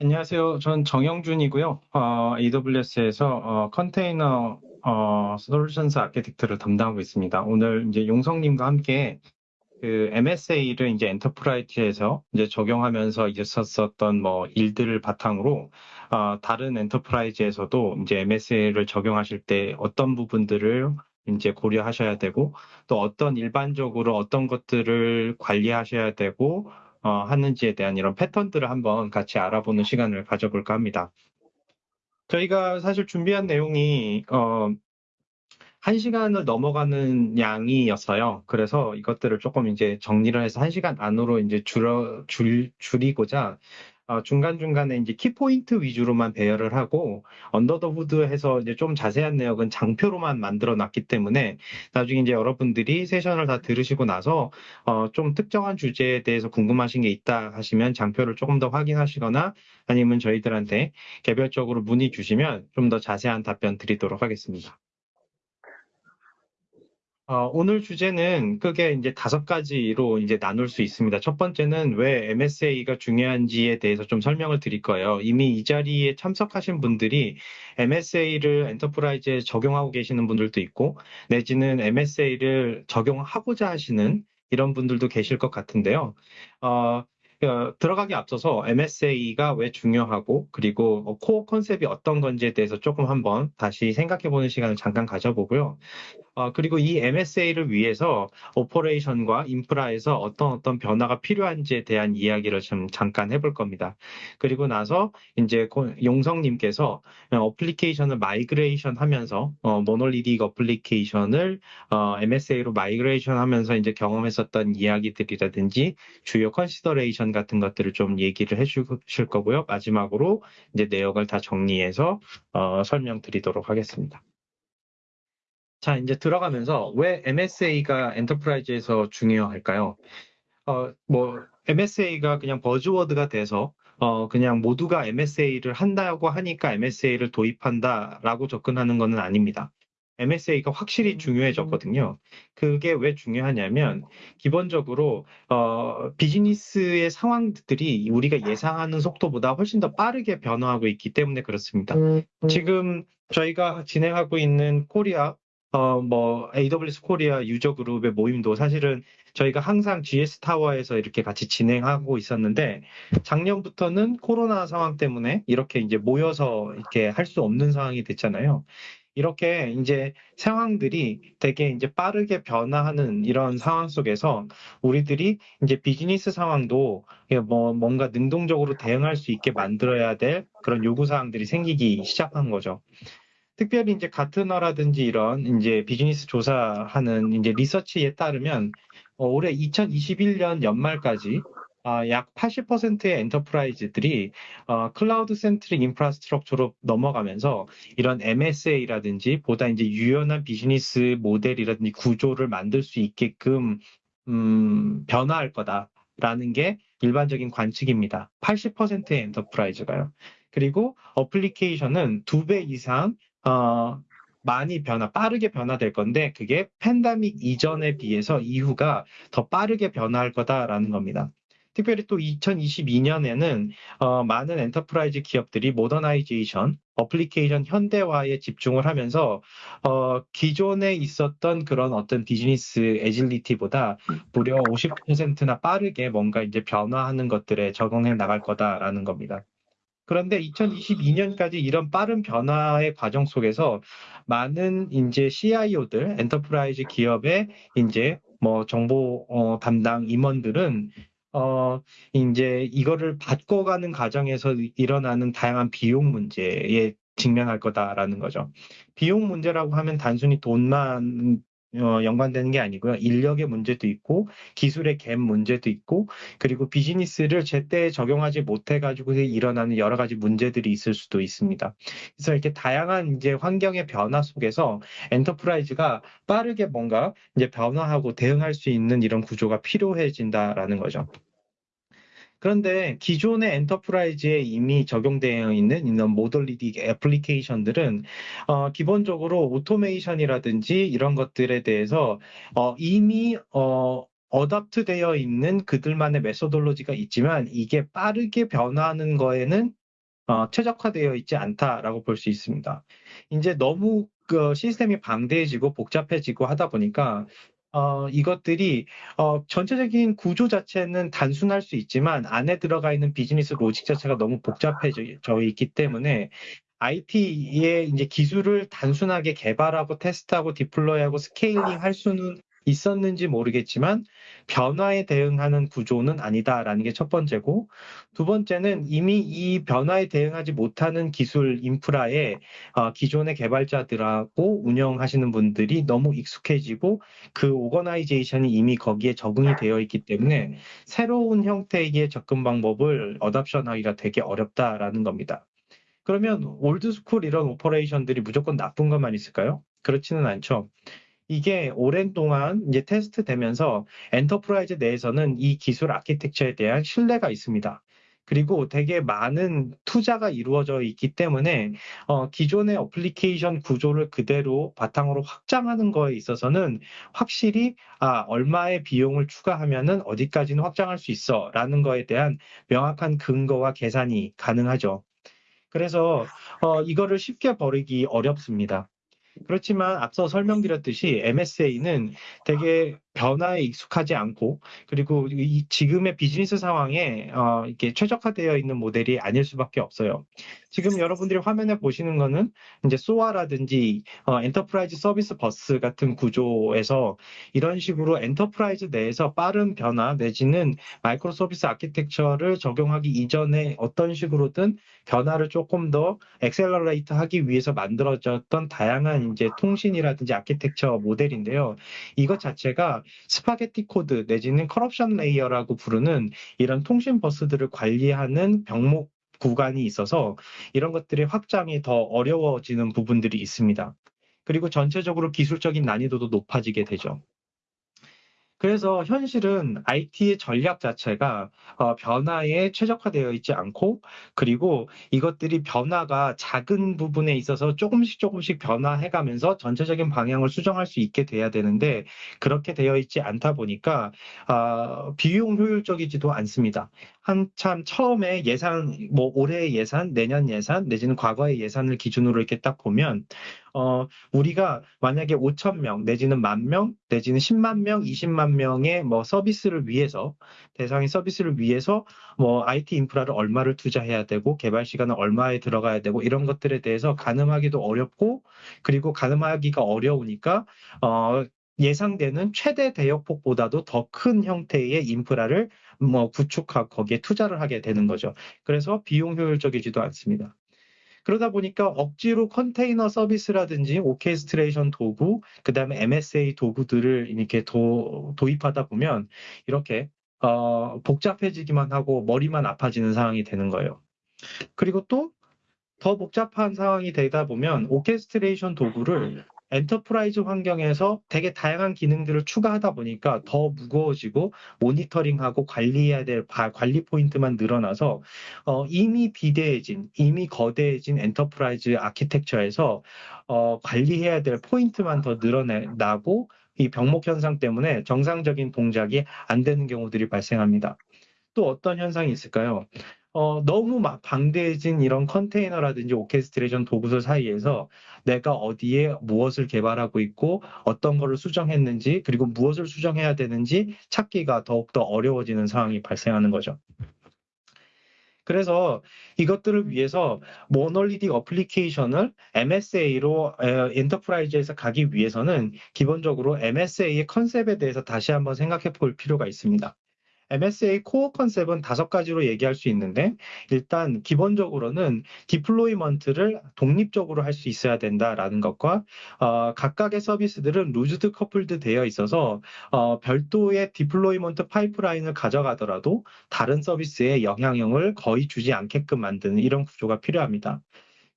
안녕하세요. 전 정영준이고요. 어, AWS에서 어, 컨테이너 어, solutions architect를 담당하고 있습니다. 오늘 이제 용성님과 함께 그 MSA를 이제 enterprise에서 이제 적용하면서 썼었던 뭐 일들을 바탕으로 어, 다른 enterprise에서도 이제 MSA를 적용하실 때 어떤 부분들을 이제 고려하셔야 되고 또 어떤 일반적으로 어떤 것들을 관리하셔야 되고 어, 하는지에 대한 이런 패턴들을 한번 같이 알아보는 시간을 가져볼까 합니다. 저희가 사실 준비한 내용이 어, 한 시간을 넘어가는 양이었어요. 그래서 이것들을 조금 이제 정리를 해서 한 시간 안으로 이제 줄여, 줄, 줄이고자 어, 중간중간에 이제 키포인트 위주로만 배열을 하고 언더 더 후드 해서 이제 좀 자세한 내역은 장표로만 만들어 놨기 때문에 나중에 이제 여러분들이 세션을 다 들으시고 나서 어, 좀 특정한 주제에 대해서 궁금하신 게 있다 하시면 장표를 조금 더 확인하시거나 아니면 저희들한테 개별적으로 문의 주시면 좀 더 자세한 답변 드리도록 하겠습니다. 어, 오늘 주제는 크게 이제 다섯 가지로 이제 나눌 수 있습니다. 첫 번째는 왜 MSA가 중요한지에 대해서 좀 설명을 드릴 거예요. 이미 이 자리에 참석하신 분들이 MSA를 enterprise에 적용하고 계시는 분들도 있고, 내지는 MSA를 적용하고자 하시는 이런 분들도 계실 것 같은데요. 어, 어, 들어가기 앞서서 MSA가 왜 중요하고 그리고 코어 컨셉이 어떤 건지에 대해서 조금 한번 다시 생각해 보는 시간을 잠깐 가져보고요. 어, 그리고 이 MSA를 위해서 오퍼레이션과 인프라에서 어떤 어떤 변화가 필요한지에 대한 이야기를 좀 잠깐 해볼 겁니다. 그리고 나서 이제 용성님께서 application을 migration 하면서 어, monolithic application을 어, MSA로 migration 하면서 이제 경험했었던 이야기들이라든지 주요 consideration 같은 것들을 좀 얘기를 해주실 거고요. 마지막으로 이제 내역을 다 정리해서 어, 설명드리도록 하겠습니다. 자, 이제 들어가면서 왜 MSA가 enterprise에서 중요할까요? 어, 뭐, MSA가 그냥 buzzword가 돼서, 어, 그냥 모두가 MSA를 한다고 하니까 MSA를 도입한다라고 접근하는 것은 아닙니다. MSA가 확실히 중요해졌거든요. 그게 왜 중요하냐면, 기본적으로, 어, 비즈니스의 상황들이 우리가 예상하는 속도보다 훨씬 더 빠르게 변화하고 있기 때문에 그렇습니다. 음, 음. 지금 저희가 진행하고 있는 코리아 어, 뭐, AWS 코리아 유저 그룹의 모임도 사실은 저희가 항상 GS 타워에서 이렇게 같이 진행하고 있었는데, 작년부터는 코로나 상황 때문에 이렇게 이제 모여서 이렇게 할 수 없는 상황이 됐잖아요. 이렇게 이제 상황들이 되게 이제 빠르게 변화하는 이런 상황 속에서 우리들이 이제 비즈니스 상황도 뭐 뭔가 능동적으로 대응할 수 있게 만들어야 될 그런 요구 사항들이 생기기 시작한 거죠. 특별히 이제 가트너라든지 이런 이제 비즈니스 조사하는 이제 리서치에 따르면 어, 올해 2021년 연말까지 어, 약 80%의 enterprise들이 어, cloud centric infrastructure로 넘어가면서 이런 MSA라든지 보다 이제 유연한 비즈니스 모델이라든지 구조를 만들 수 있게끔 음, 변화할 거다라는 게 일반적인 관측입니다. 80%의 enterprise가요. 그리고 application은 두 배 이상 어, 많이 변화, 빠르게 변화될 건데 그게 팬데믹 이전에 비해서 이후가 더 빠르게 변화할 거다라는 겁니다. 특별히 또 2022년에는 어, 많은 enterprise 기업들이 modernization, application 현대화에 집중을 하면서 어, 기존에 있었던 그런 어떤 비즈니스 agility보다 무려 50%나 빠르게 뭔가 이제 변화하는 것들에 적응해 나갈 거다라는 겁니다. 그런데 2022년까지 이런 빠른 변화의 과정 속에서 많은 이제 CIO들, enterprise 기업의 이제 뭐 정보 어, 담당 임원들은 어, 이제 이거를 바꿔가는 과정에서 일어나는 다양한 비용 문제에 직면할 거다라는 거죠. 비용 문제라고 하면 단순히 돈만 어, 연관되는 게 아니고요. 인력의 문제도 있고 기술의 갭 문제도 있고 그리고 비즈니스를 제때 적용하지 못해 가지고 일어나는 여러 가지 문제들이 있을 수도 있습니다. 그래서 이렇게 다양한 이제 환경의 변화 속에서 enterprise가 빠르게 뭔가 이제 변화하고 대응할 수 있는 이런 구조가 필요해진다라는 거죠. 그런데 기존의 enterprise에 이미 적용되어 있는 이런 monolithic application들은 어, 기본적으로 automation이라든지 이런 것들에 대해서 어, 이미 어, adopt 되어 있는 그들만의 methodology가 있지만 이게 빠르게 변화하는 거에는 어, 최적화되어 있지 않다라고 볼 수 있습니다. 이제 너무 그 시스템이 방대해지고 복잡해지고 하다 보니까 어, 이것들이 어, 전체적인 구조 자체는 단순할 수 있지만 안에 들어가 있는 비즈니스 logic 자체가 너무 복잡해져 있기 때문에 IT의 이제 기술을 단순하게 개발하고 테스트하고 deploy하고 scaling 할 수는 있었는지 모르겠지만 변화에 대응하는 구조는 아니다라는 게 첫 번째고 두 번째는 이미 이 변화에 대응하지 못하는 기술 인프라에 어, 기존의 개발자들하고 운영하시는 분들이 너무 익숙해지고 그 오거나이제이션이 이미 거기에 적응이 되어 있기 때문에 새로운 형태의 접근 방법을 adoption하기가 되게 어렵다라는 겁니다. 그러면 old school 이런 operation들이 무조건 나쁜 것만 있을까요? 그렇지는 않죠. 이게 오랜 동안 이제 테스트 되면서 enterprise 내에서는 이 기술 아키텍처에 대한 신뢰가 있습니다. 그리고 되게 많은 투자가 이루어져 있기 때문에 어, 기존의 어플리케이션 구조를 그대로 바탕으로 확장하는 거에 있어서는 확실히 아 얼마의 비용을 추가하면은 어디까지는 확장할 수 있어라는 거에 대한 명확한 근거와 계산이 가능하죠. 그래서 어, 이거를 쉽게 버리기 어렵습니다. 그렇지만 앞서 설명드렸듯이 MSA는 되게 변화에 익숙하지 않고 그리고 이 지금의 비즈니스 상황에 어, 이렇게 최적화되어 있는 모델이 아닐 수밖에 없어요. 지금 여러분들이 화면에 보시는 거는 이제 SOA라든지 어, enterprise service bus 같은 구조에서 이런 식으로 enterprise 내에서 빠른 변화 내지는 microservice architecture를 적용하기 이전에 어떤 식으로든 변화를 조금 더 accelerate 하기 위해서 만들어졌던 다양한 이제 통신이라든지 아키텍처 모델인데요. 이것 자체가 spaghetti code 내지는 corruption layer라고 부르는 이런 통신 버스들을 관리하는 병목 구간이 있어서 이런 것들의 확장이 더 어려워지는 부분들이 있습니다. 그리고 전체적으로 기술적인 난이도도 높아지게 되죠. 그래서 현실은 IT의 전략 자체가 어, 변화에 최적화되어 있지 않고 그리고 이것들이 변화가 작은 부분에 있어서 조금씩 조금씩 변화해가면서 전체적인 방향을 수정할 수 있게 돼야 되는데 그렇게 되어 있지 않다 보니까 어, 비용 효율적이지도 않습니다. 한참 처음에 예산, 뭐 올해 예산, 내년 예산, 내지는 과거의 예산을 기준으로 이렇게 딱 보면, 어, 우리가 만약에 5천 명, 내지는 만 명, 내지는 10만 명, 20만 명의 뭐 서비스를 위해서, 대상의 서비스를 위해서 뭐 IT 인프라를 얼마를 투자해야 되고, 개발 시간은 얼마에 들어가야 되고, 이런 것들에 대해서 가늠하기도 어렵고, 그리고 가늠하기가 어려우니까, 어, 예상되는 최대 대역폭보다도 더 큰 형태의 인프라를 뭐 구축하고 거기에 투자를 하게 되는 거죠. 그래서 비용 효율적이지도 않습니다. 그러다 보니까 억지로 컨테이너 서비스라든지 오케스트레이션 도구, 그 다음에 MSA 도구들을 이렇게 도, 도입하다 보면 이렇게 어, 복잡해지기만 하고 머리만 아파지는 상황이 되는 거예요. 그리고 또 더 복잡한 상황이 되다 보면 orchestration 도구를 enterprise 환경에서 되게 다양한 기능들을 추가하다 보니까 더 무거워지고 모니터링하고 관리해야 될 관리 포인트만 늘어나서 어, 이미 비대해진 이미 거대해진 enterprise architecture에서 어, 관리해야 될 포인트만 더 늘어나고 이 병목 현상 때문에 정상적인 동작이 안 되는 경우들이 발생합니다. 또 어떤 현상이 있을까요? 어, 너무 막 방대해진 이런 컨테이너라든지 orchestration 도구들 사이에서 내가 어디에 무엇을 개발하고 있고 어떤 거를 수정했는지 그리고 무엇을 수정해야 되는지 찾기가 더욱더 어려워지는 상황이 발생하는 거죠. 그래서 이것들을 위해서 monolithic application을 MSA로 enterprise에서 가기 위해서는 기본적으로 MSA의 concept에 대해서 다시 한번 생각해 볼 필요가 있습니다. MSA core concept은 다섯 가지로 얘기할 수 있는데 일단 기본적으로는 deployment를 독립적으로 할 수 있어야 된다라는 것과 어, 각각의 서비스들은 loosed coupled 되어 있어서 어, 별도의 deployment pipeline을 가져가더라도 다른 서비스에 영향력을 거의 주지 않게끔 만드는 이런 구조가 필요합니다.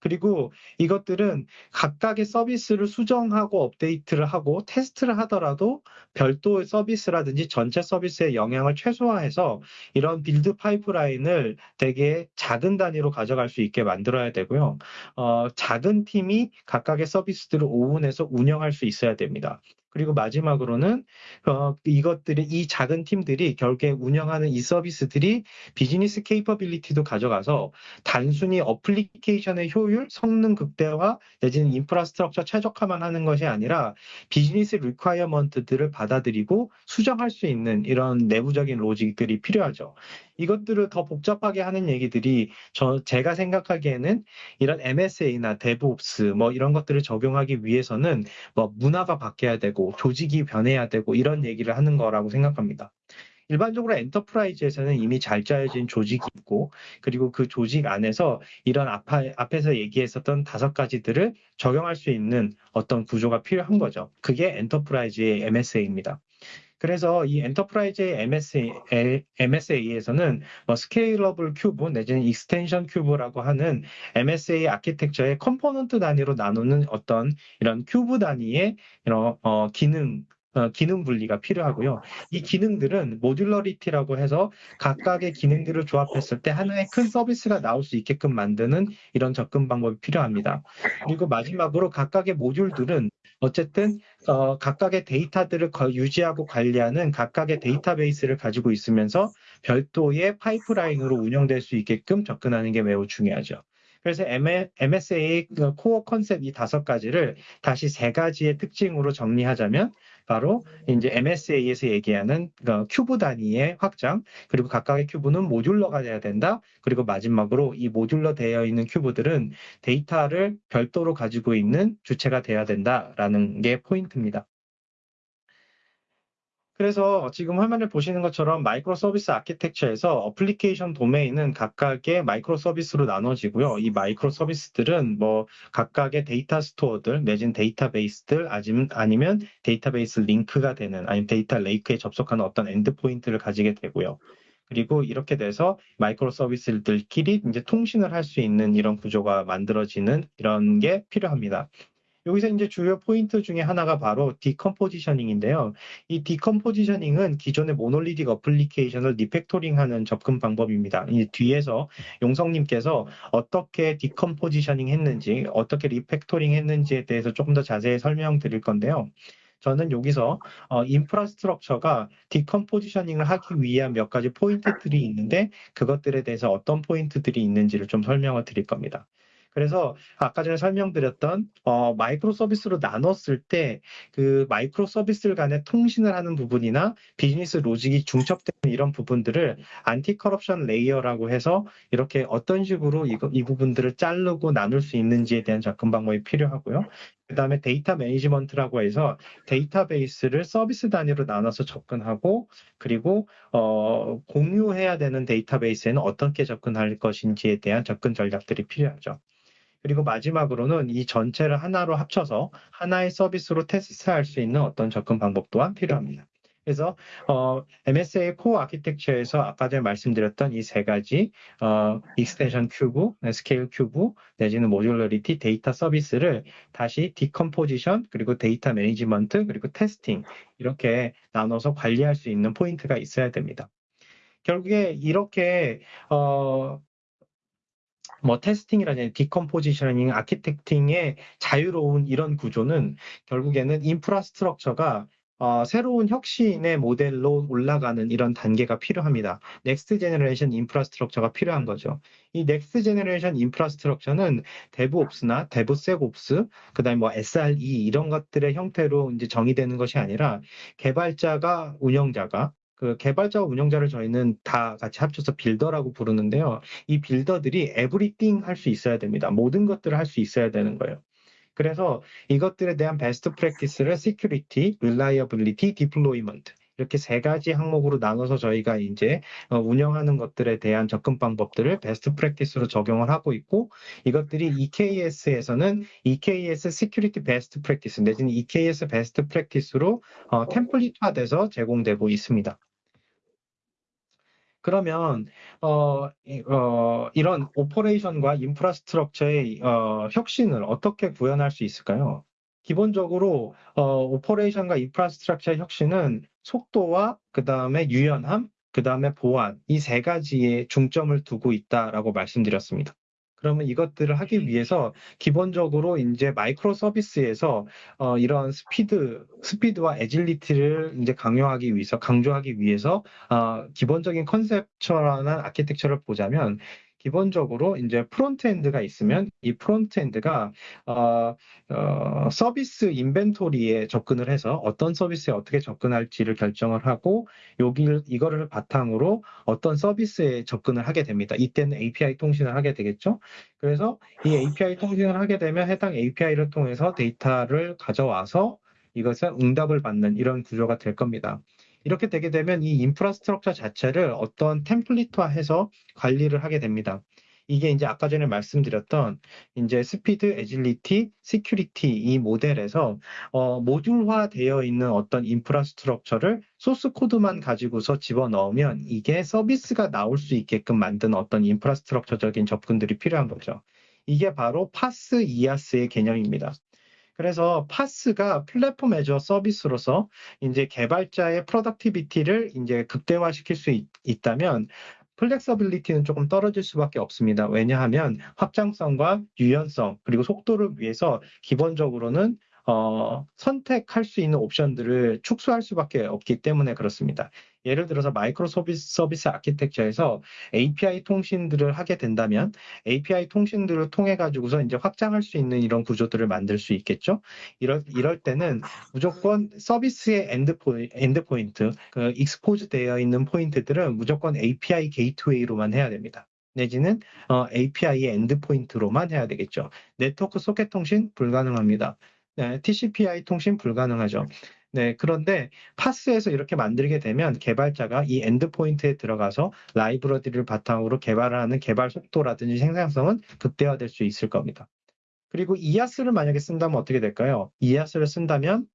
그리고 이것들은 각각의 서비스를 수정하고 업데이트를 하고 테스트를 하더라도 별도의 서비스라든지 전체 서비스의 영향을 최소화해서 이런 build pipeline을 되게 작은 단위로 가져갈 수 있게 만들어야 되고요. 어, 작은 팀이 각각의 서비스들을 own해서 운영할 수 있어야 됩니다. 그리고 마지막으로는 어, 이것들이 이 작은 팀들이 결국에 운영하는 이 서비스들이 business capability도 가져가서 단순히 application의 효율, 성능 극대화 내지는 infrastructure 최적화만 하는 것이 아니라 business requirement들을 받아들이고 수정할 수 있는 이런 내부적인 logic들이 필요하죠. 이것들을 더 복잡하게 하는 얘기들이 저 제가 생각하기에는 이런 MSA나 DevOps 뭐 이런 것들을 적용하기 위해서는 뭐 문화가 바뀌어야 되고 조직이 변해야 되고 이런 얘기를 하는 거라고 생각합니다. 일반적으로 enterprise에서는 이미 잘 짜여진 조직이 있고 그리고 그 조직 안에서 이런 앞에서 얘기했었던 다섯 가지들을 적용할 수 있는 어떤 구조가 필요한 거죠. 그게 enterprise의 MSA입니다. 그래서 이 enterprise의 MSA, MSA에서는 뭐 scalable cube 내지는 extension cube라고 하는 MSA architecture의 component 단위로 나누는 어떤 이런 큐브 단위의 이런 어, 기능 어, 기능 분리가 필요하고요. 이 기능들은 모듈러리티라고 해서 각각의 기능들을 조합했을 때 하나의 큰 서비스가 나올 수 있게끔 만드는 이런 접근 방법이 필요합니다. 그리고 마지막으로 각각의 모듈들은 어쨌든 어, 각각의 데이터들을 유지하고 관리하는 각각의 데이터베이스를 가지고 있으면서 별도의 파이프라인으로 운영될 수 있게끔 접근하는 게 매우 중요하죠. 그래서 MSA 그 core concept 이 다섯 가지를 다시 세 가지의 특징으로 정리하자면 바로 이제 MSA에서 얘기하는 그 큐브 단위의 확장, 그리고 각각의 cube는 modular가 돼야 된다. 그리고 마지막으로 이 modular 되어 있는 cube들은 데이터를 별도로 가지고 있는 주체가 돼야 된다라는 게 포인트입니다. 그래서 지금 화면을 보시는 것처럼 microservice architecture에서 application domain은 각각의 microservice로 나눠지고요. 이 microservice들은 뭐 각각의 data store들 내지는 데이터베이스들 아니면 데이터베이스 링크가 되는 아니면 data lake에 접속하는 어떤 endpoint를 가지게 되고요. 그리고 이렇게 돼서 microservice들끼리 이제 통신을 할 수 있는 이런 구조가 만들어지는 이런 게 필요합니다. 여기서 이제 주요 포인트 중에 하나가 바로 decompositioning인데요. 이 decompositioning은 기존의 monolithic application을 refactoring하는 접근 방법입니다. 이 뒤에서 용성님께서 어떻게 decompositioning 했는지, 어떻게 refactoring 했는지에 대해서 조금 더 자세히 설명드릴 건데요. 저는 여기서 어, infrastructure가 decompositioning을 하기 위한 몇 가지 포인트들이 있는데 그것들에 대해서 어떤 포인트들이 있는지를 좀 설명을 드릴 겁니다. 그래서 아까 전에 설명드렸던 어, microservice로 나눴을 때 그 microservice들 간의 통신을 하는 부분이나 business logic이 중첩되는 이런 부분들을 anti-corruption layer라고 해서 이렇게 어떤 식으로 이, 이 부분들을 자르고 나눌 수 있는지에 대한 접근 방법이 필요하고요. 그 다음에 data management라고 해서 데이터베이스를 서비스 단위로 나눠서 접근하고 그리고 어, 공유해야 되는 데이터베이스에는 어떻게 접근할 것인지에 대한 접근 전략들이 필요하죠. 그리고 마지막으로는 이 전체를 하나로 합쳐서 하나의 서비스로 테스트할 수 있는 어떤 접근 방법 또한 필요합니다. 그래서 어, MSA 코어 아키텍처에서 아까 전에 말씀드렸던 이 세 가지 어, extension cube, scale cube 내지는 modularity data service를 다시 decomposition 그리고 data management 그리고 testing 이렇게 나눠서 관리할 수 있는 포인트가 있어야 됩니다. 결국에 이렇게 어, 뭐 testing이라든지 decompositioning, architecting의 자유로운 이런 구조는 결국에는 infrastructure가 어, 새로운 혁신의 모델로 올라가는 이런 단계가 필요합니다. next generation infrastructure가 필요한 거죠. 이 next generation infrastructure는 DevOps나 DevSecOps, 그다음에 뭐 SRE 이런 것들의 형태로 이제 정의되는 것이 아니라 개발자가 운영자가 그 개발자와 운영자를 저희는 다 같이 합쳐서 builder라고 부르는데요. 이 builder들이 everything 할 수 있어야 됩니다. 모든 것들을 할 수 있어야 되는 거예요. 그래서 이것들에 대한 best practice를 security, reliability, deployment 이렇게 세 가지 항목으로 나눠서 저희가 이제 어, 운영하는 것들에 대한 접근 방법들을 best practice로 적용을 하고 있고 이것들이 EKS에서는 EKS security best practice 내지는 EKS best practice로 어, template화돼서 제공되고 있습니다. 그러면 어, 어, 이런 operation과 infrastructure의 어, 혁신을 어떻게 구현할 수 있을까요? 기본적으로 어, operation과 infrastructure의 혁신은 속도와 그 다음에 유연함, 그 다음에 보안 이 세 가지에 중점을 두고 있다라고 말씀드렸습니다. 그러면 이것들을 하기 위해서 기본적으로 이제 microservice에서 어, 이런 스피드, 스피드와 agility를 이제 강요하기 위해서, 강조하기 위해서 어, 기본적인 컨셉처럼 아키텍처를 보자면 기본적으로 이제 frontend가 있으면 이 frontend가 어, 어, 서비스 인벤토리에 접근을 해서 어떤 서비스에 어떻게 접근할지를 결정을 하고 여기 이거를 바탕으로 어떤 서비스에 접근을 하게 됩니다. 이때는 API 통신을 하게 되겠죠. 그래서 이 API 통신을 하게 되면 해당 API를 통해서 데이터를 가져와서 이것을 응답을 받는 이런 구조가 될 겁니다. 이렇게 되게 되면 이 인프라스트럭처 자체를 어떤 템플릿화해서 관리를 하게 됩니다. 이게 이제 아까 전에 말씀드렸던 이제 speed, agility, security 이 모델에서 어, 모듈화 되어 있는 어떤 infrastructure를 source code만 가지고서 집어넣으면 이게 서비스가 나올 수 있게끔 만든 어떤 infrastructure적인 접근들이 필요한 거죠. 이게 바로 PaaS IaaS의 개념입니다. 그래서 PaaS가 Platform as a Service로서 이제 개발자의 productivity를 이제 극대화시킬 수 있, 있다면 flexibility는 조금 떨어질 수밖에 없습니다. 왜냐하면 확장성과 유연성 그리고 속도를 위해서 기본적으로는 어, 선택할 수 있는 옵션들을 축소할 수밖에 없기 때문에 그렇습니다. 예를 들어서 microservice, service architecture에서 API 통신들을 하게 된다면 API 통신들을 통해 가지고서 이제 확장할 수 있는 이런 구조들을 만들 수 있겠죠. 이럴, 이럴 때는 무조건 서비스의 endpo, endpoint, 그 expose 되어 있는 포인트들은 무조건 API gateway로만 해야 됩니다. 내지는 어, API의 endpoint로만 해야 되겠죠. 네트워크 소켓 통신 불가능합니다. 네, TCP/IP 통신 불가능하죠. 네, 그런데 PaaS에서 이렇게 만들게 되면 개발자가 이 endpoint에 들어가서 라이브러리를 바탕으로 개발하는 개발 속도라든지 생산성은 극대화될 수 있을 겁니다. 그리고 IaaS를 만약에 쓴다면 어떻게 될까요? IaaS를 쓴다면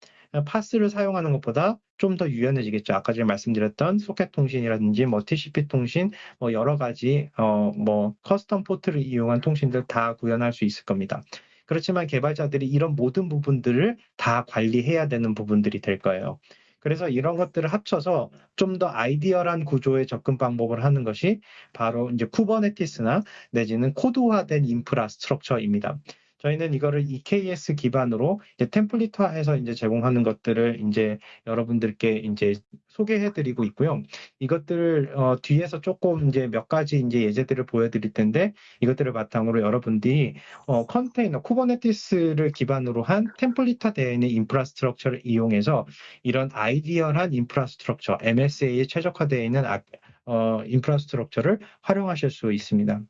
PaaS를 사용하는 것보다 좀 더 유연해지겠죠. 아까 전에 말씀드렸던 소켓 통신이라든지 뭐 TCP 통신, 뭐 여러 가지 어 뭐 custom port를 이용한 통신들 다 구현할 수 있을 겁니다. 그렇지만 개발자들이 이런 모든 부분들을 다 관리해야 되는 부분들이 될 거예요. 그래서 이런 것들을 합쳐서 좀 더 ideal한 구조의 접근 방법을 하는 것이 바로 이제 Kubernetes나 내지는 코드화된 infrastructure입니다. 저희는 이거를 EKS 기반으로 이제 template화해서 이제 제공하는 것들을 이제 여러분들께 이제 소개해드리고 있고요. 이것들을 어, 뒤에서 조금 이제 몇 가지 이제 예제들을 보여드릴 텐데 이것들을 바탕으로 여러분들이 어, 컨테이너 Kubernetes를 기반으로 한 template화되어 있는 infrastructure를 이용해서 이런 ideal한 infrastructure MSA에 최적화되어 있는 아, 어, infrastructure를 활용하실 수 있습니다.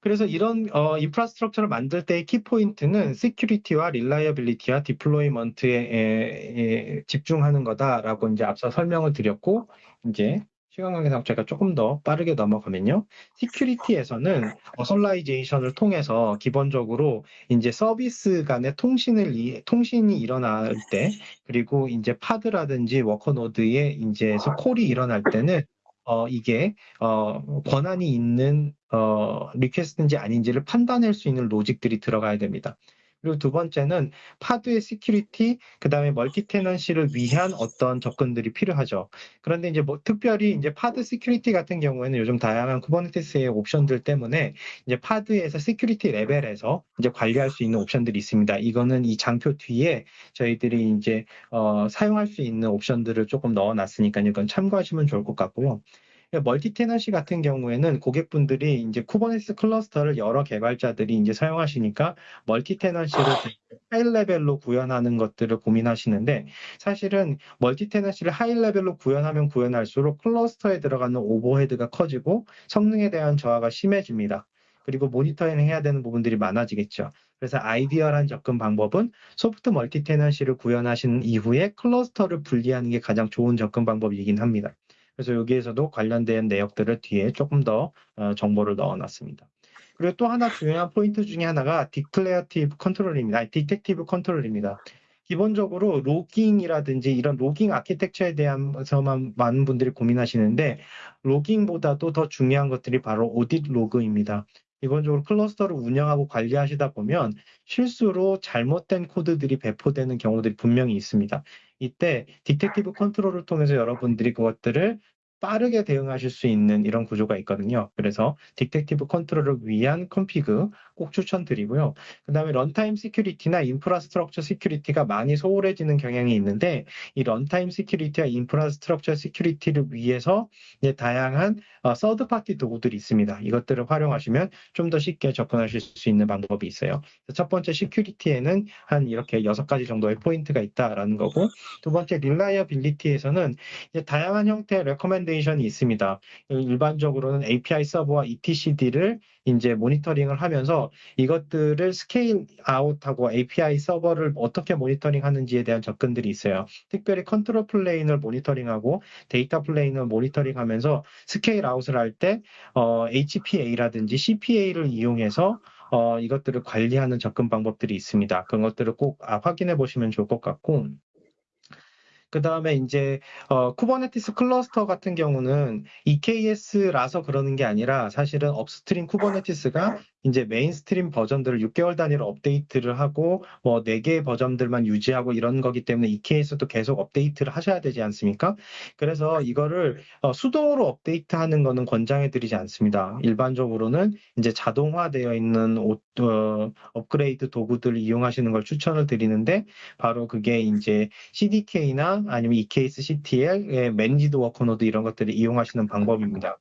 그래서 이런 어, infrastructure를 만들 때의 키포인트는 security와 reliability와 deployment에 집중하는 거다라고 이제 앞서 설명을 드렸고 이제 시간 관계상 제가 조금 더 빠르게 넘어가면요. security에서는 authorization을 통해서 기본적으로 이제 서비스 간의 통신을 통신이 일어날 때 그리고 이제 pod라든지 worker node에 이제 call이 일어날 때는 어, 이게 어, 권한이 있는 어, request인지 아닌지를 판단할 수 있는 로직들이 들어가야 됩니다. 그리고 두 번째는 pod의 security, 그 다음에 multi tenancy를 위한 어떤 접근들이 필요하죠. 그런데 이제 뭐 특별히 이제 pod security 같은 경우에는 요즘 다양한 Kubernetes의 옵션들 때문에 이제 pod에서 security level에서 이제 관리할 수 있는 옵션들이 있습니다. 이거는 이 장표 뒤에 저희들이 이제 어, 사용할 수 있는 옵션들을 조금 넣어놨으니까 이건 참고하시면 좋을 것 같고요. multi tenancy 같은 경우에는 고객분들이 이제 Kubernetes 클러스터를 여러 개발자들이 이제 사용하시니까 multi tenancy를 high level로 구현하는 것들을 고민하시는데 사실은 multi tenancy를 high level로 구현하면 구현할수록 클러스터에 들어가는 overhead가 커지고 성능에 대한 저하가 심해집니다. 그리고 모니터링 해야 되는 부분들이 많아지겠죠. 그래서 ideal한 접근 방법은 soft multi tenancy를 구현하신 이후에 클러스터를 분리하는 게 가장 좋은 접근 방법이긴 합니다. 그래서 여기에서도 관련된 내역들을 뒤에 조금 더 어, 정보를 넣어놨습니다. 그리고 또 하나 중요한 포인트 중에 하나가 declarative control입니다. detective control입니다. 기본적으로 logging이라든지 이런 logging architecture에 대해서만 많은 분들이 고민하시는데 logging보다도 더 중요한 것들이 바로 audit log입니다. 기본적으로 클러스터를 운영하고 관리하시다 보면 실수로 잘못된 코드들이 배포되는 경우들이 분명히 있습니다. 이때 detective control을 통해서 여러분들이 그것들을 빠르게 대응하실 수 있는 이런 구조가 있거든요. 그래서 detective control을 위한 config 꼭 추천드리고요. 그 다음에 runtime security나 infrastructure security가 많이 소홀해지는 경향이 있는데 이 runtime security와 infrastructure security를 위해서 다양한 third party 도구들이 있습니다. 이것들을 활용하시면 좀 더 쉽게 접근하실 수 있는 방법이 있어요. 첫 번째 security에는 한 이렇게 여섯 가지 정도의 포인트가 있다라는 거고 두 번째 reliability에서는 다양한 형태의 recommendation이 있습니다. 일반적으로는 API 서버와 etcd를 이제 모니터링을 하면서 이것들을 scale out하고 API 서버를 어떻게 모니터링 하는지에 대한 접근들이 있어요. 특별히 control plane을 모니터링하고 data plane을 모니터링 하면서 scale out을 할때 어, HPA라든지 CPA를 이용해서 어, 이것들을 관리하는 접근 방법들이 있습니다. 그런 것들을 꼭 아, 확인해 보시면 좋을 것 같고 그 다음에 이제 어, Kubernetes 클러스터 같은 경우는 EKS라서 그러는 게 아니라 사실은 upstream Kubernetes가 이제 mainstream 버전들을 6개월 단위로 업데이트를 하고 뭐 4개의 버전들만 유지하고 이런 거기 때문에 EKS도 계속 업데이트를 하셔야 되지 않습니까? 그래서 이거를 어, 수동으로 업데이트하는 거는 권장해 드리지 않습니다. 일반적으로는 이제 자동화되어 있는 오, 어, 업그레이드 도구들을 이용하시는 걸 추천을 드리는데 바로 그게 이제 CDK나 아니면 eksctl, managed worker node 이런 것들을 이용하시는 방법입니다.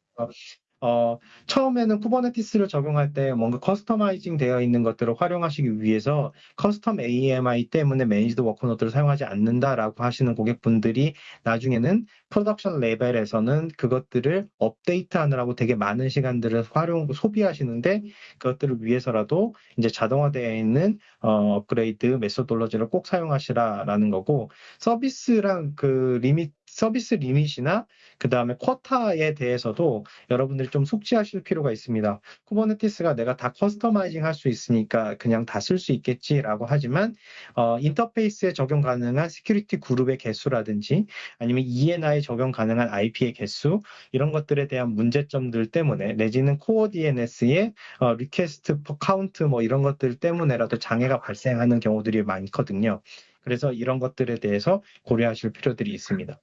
어, 처음에는 Kubernetes를 적용할 때 뭔가 customizing 되어 있는 것들을 활용하시기 위해서 custom AMI 때문에 managed worker node를 사용하지 않는다라고 하시는 고객분들이 나중에는 production level에서는 그것들을 업데이트 하느라고 되게 많은 시간들을 활용, 소비하시는데 그것들을 위해서라도 이제 자동화되어 있는 어, 업그레이드 methodology를 꼭 사용하시라라는 거고 서비스랑 그 limit service limit이나 그 다음에 quota에 대해서도 여러분들이 좀 숙지하실 필요가 있습니다. Kubernetes가 내가 다 customizing 할 수 있으니까 그냥 다 쓸 수 있겠지라고 하지만 어, 인터페이스에 적용 가능한 security group의 개수라든지 아니면 ENI 적용 가능한 IP의 개수 이런 것들에 대한 문제점들 때문에 내지는 CoreDNS의 어, request per count 뭐 이런 것들 때문에라도 장애가 발생하는 경우들이 많거든요. 그래서 이런 것들에 대해서 고려하실 필요들이 있습니다.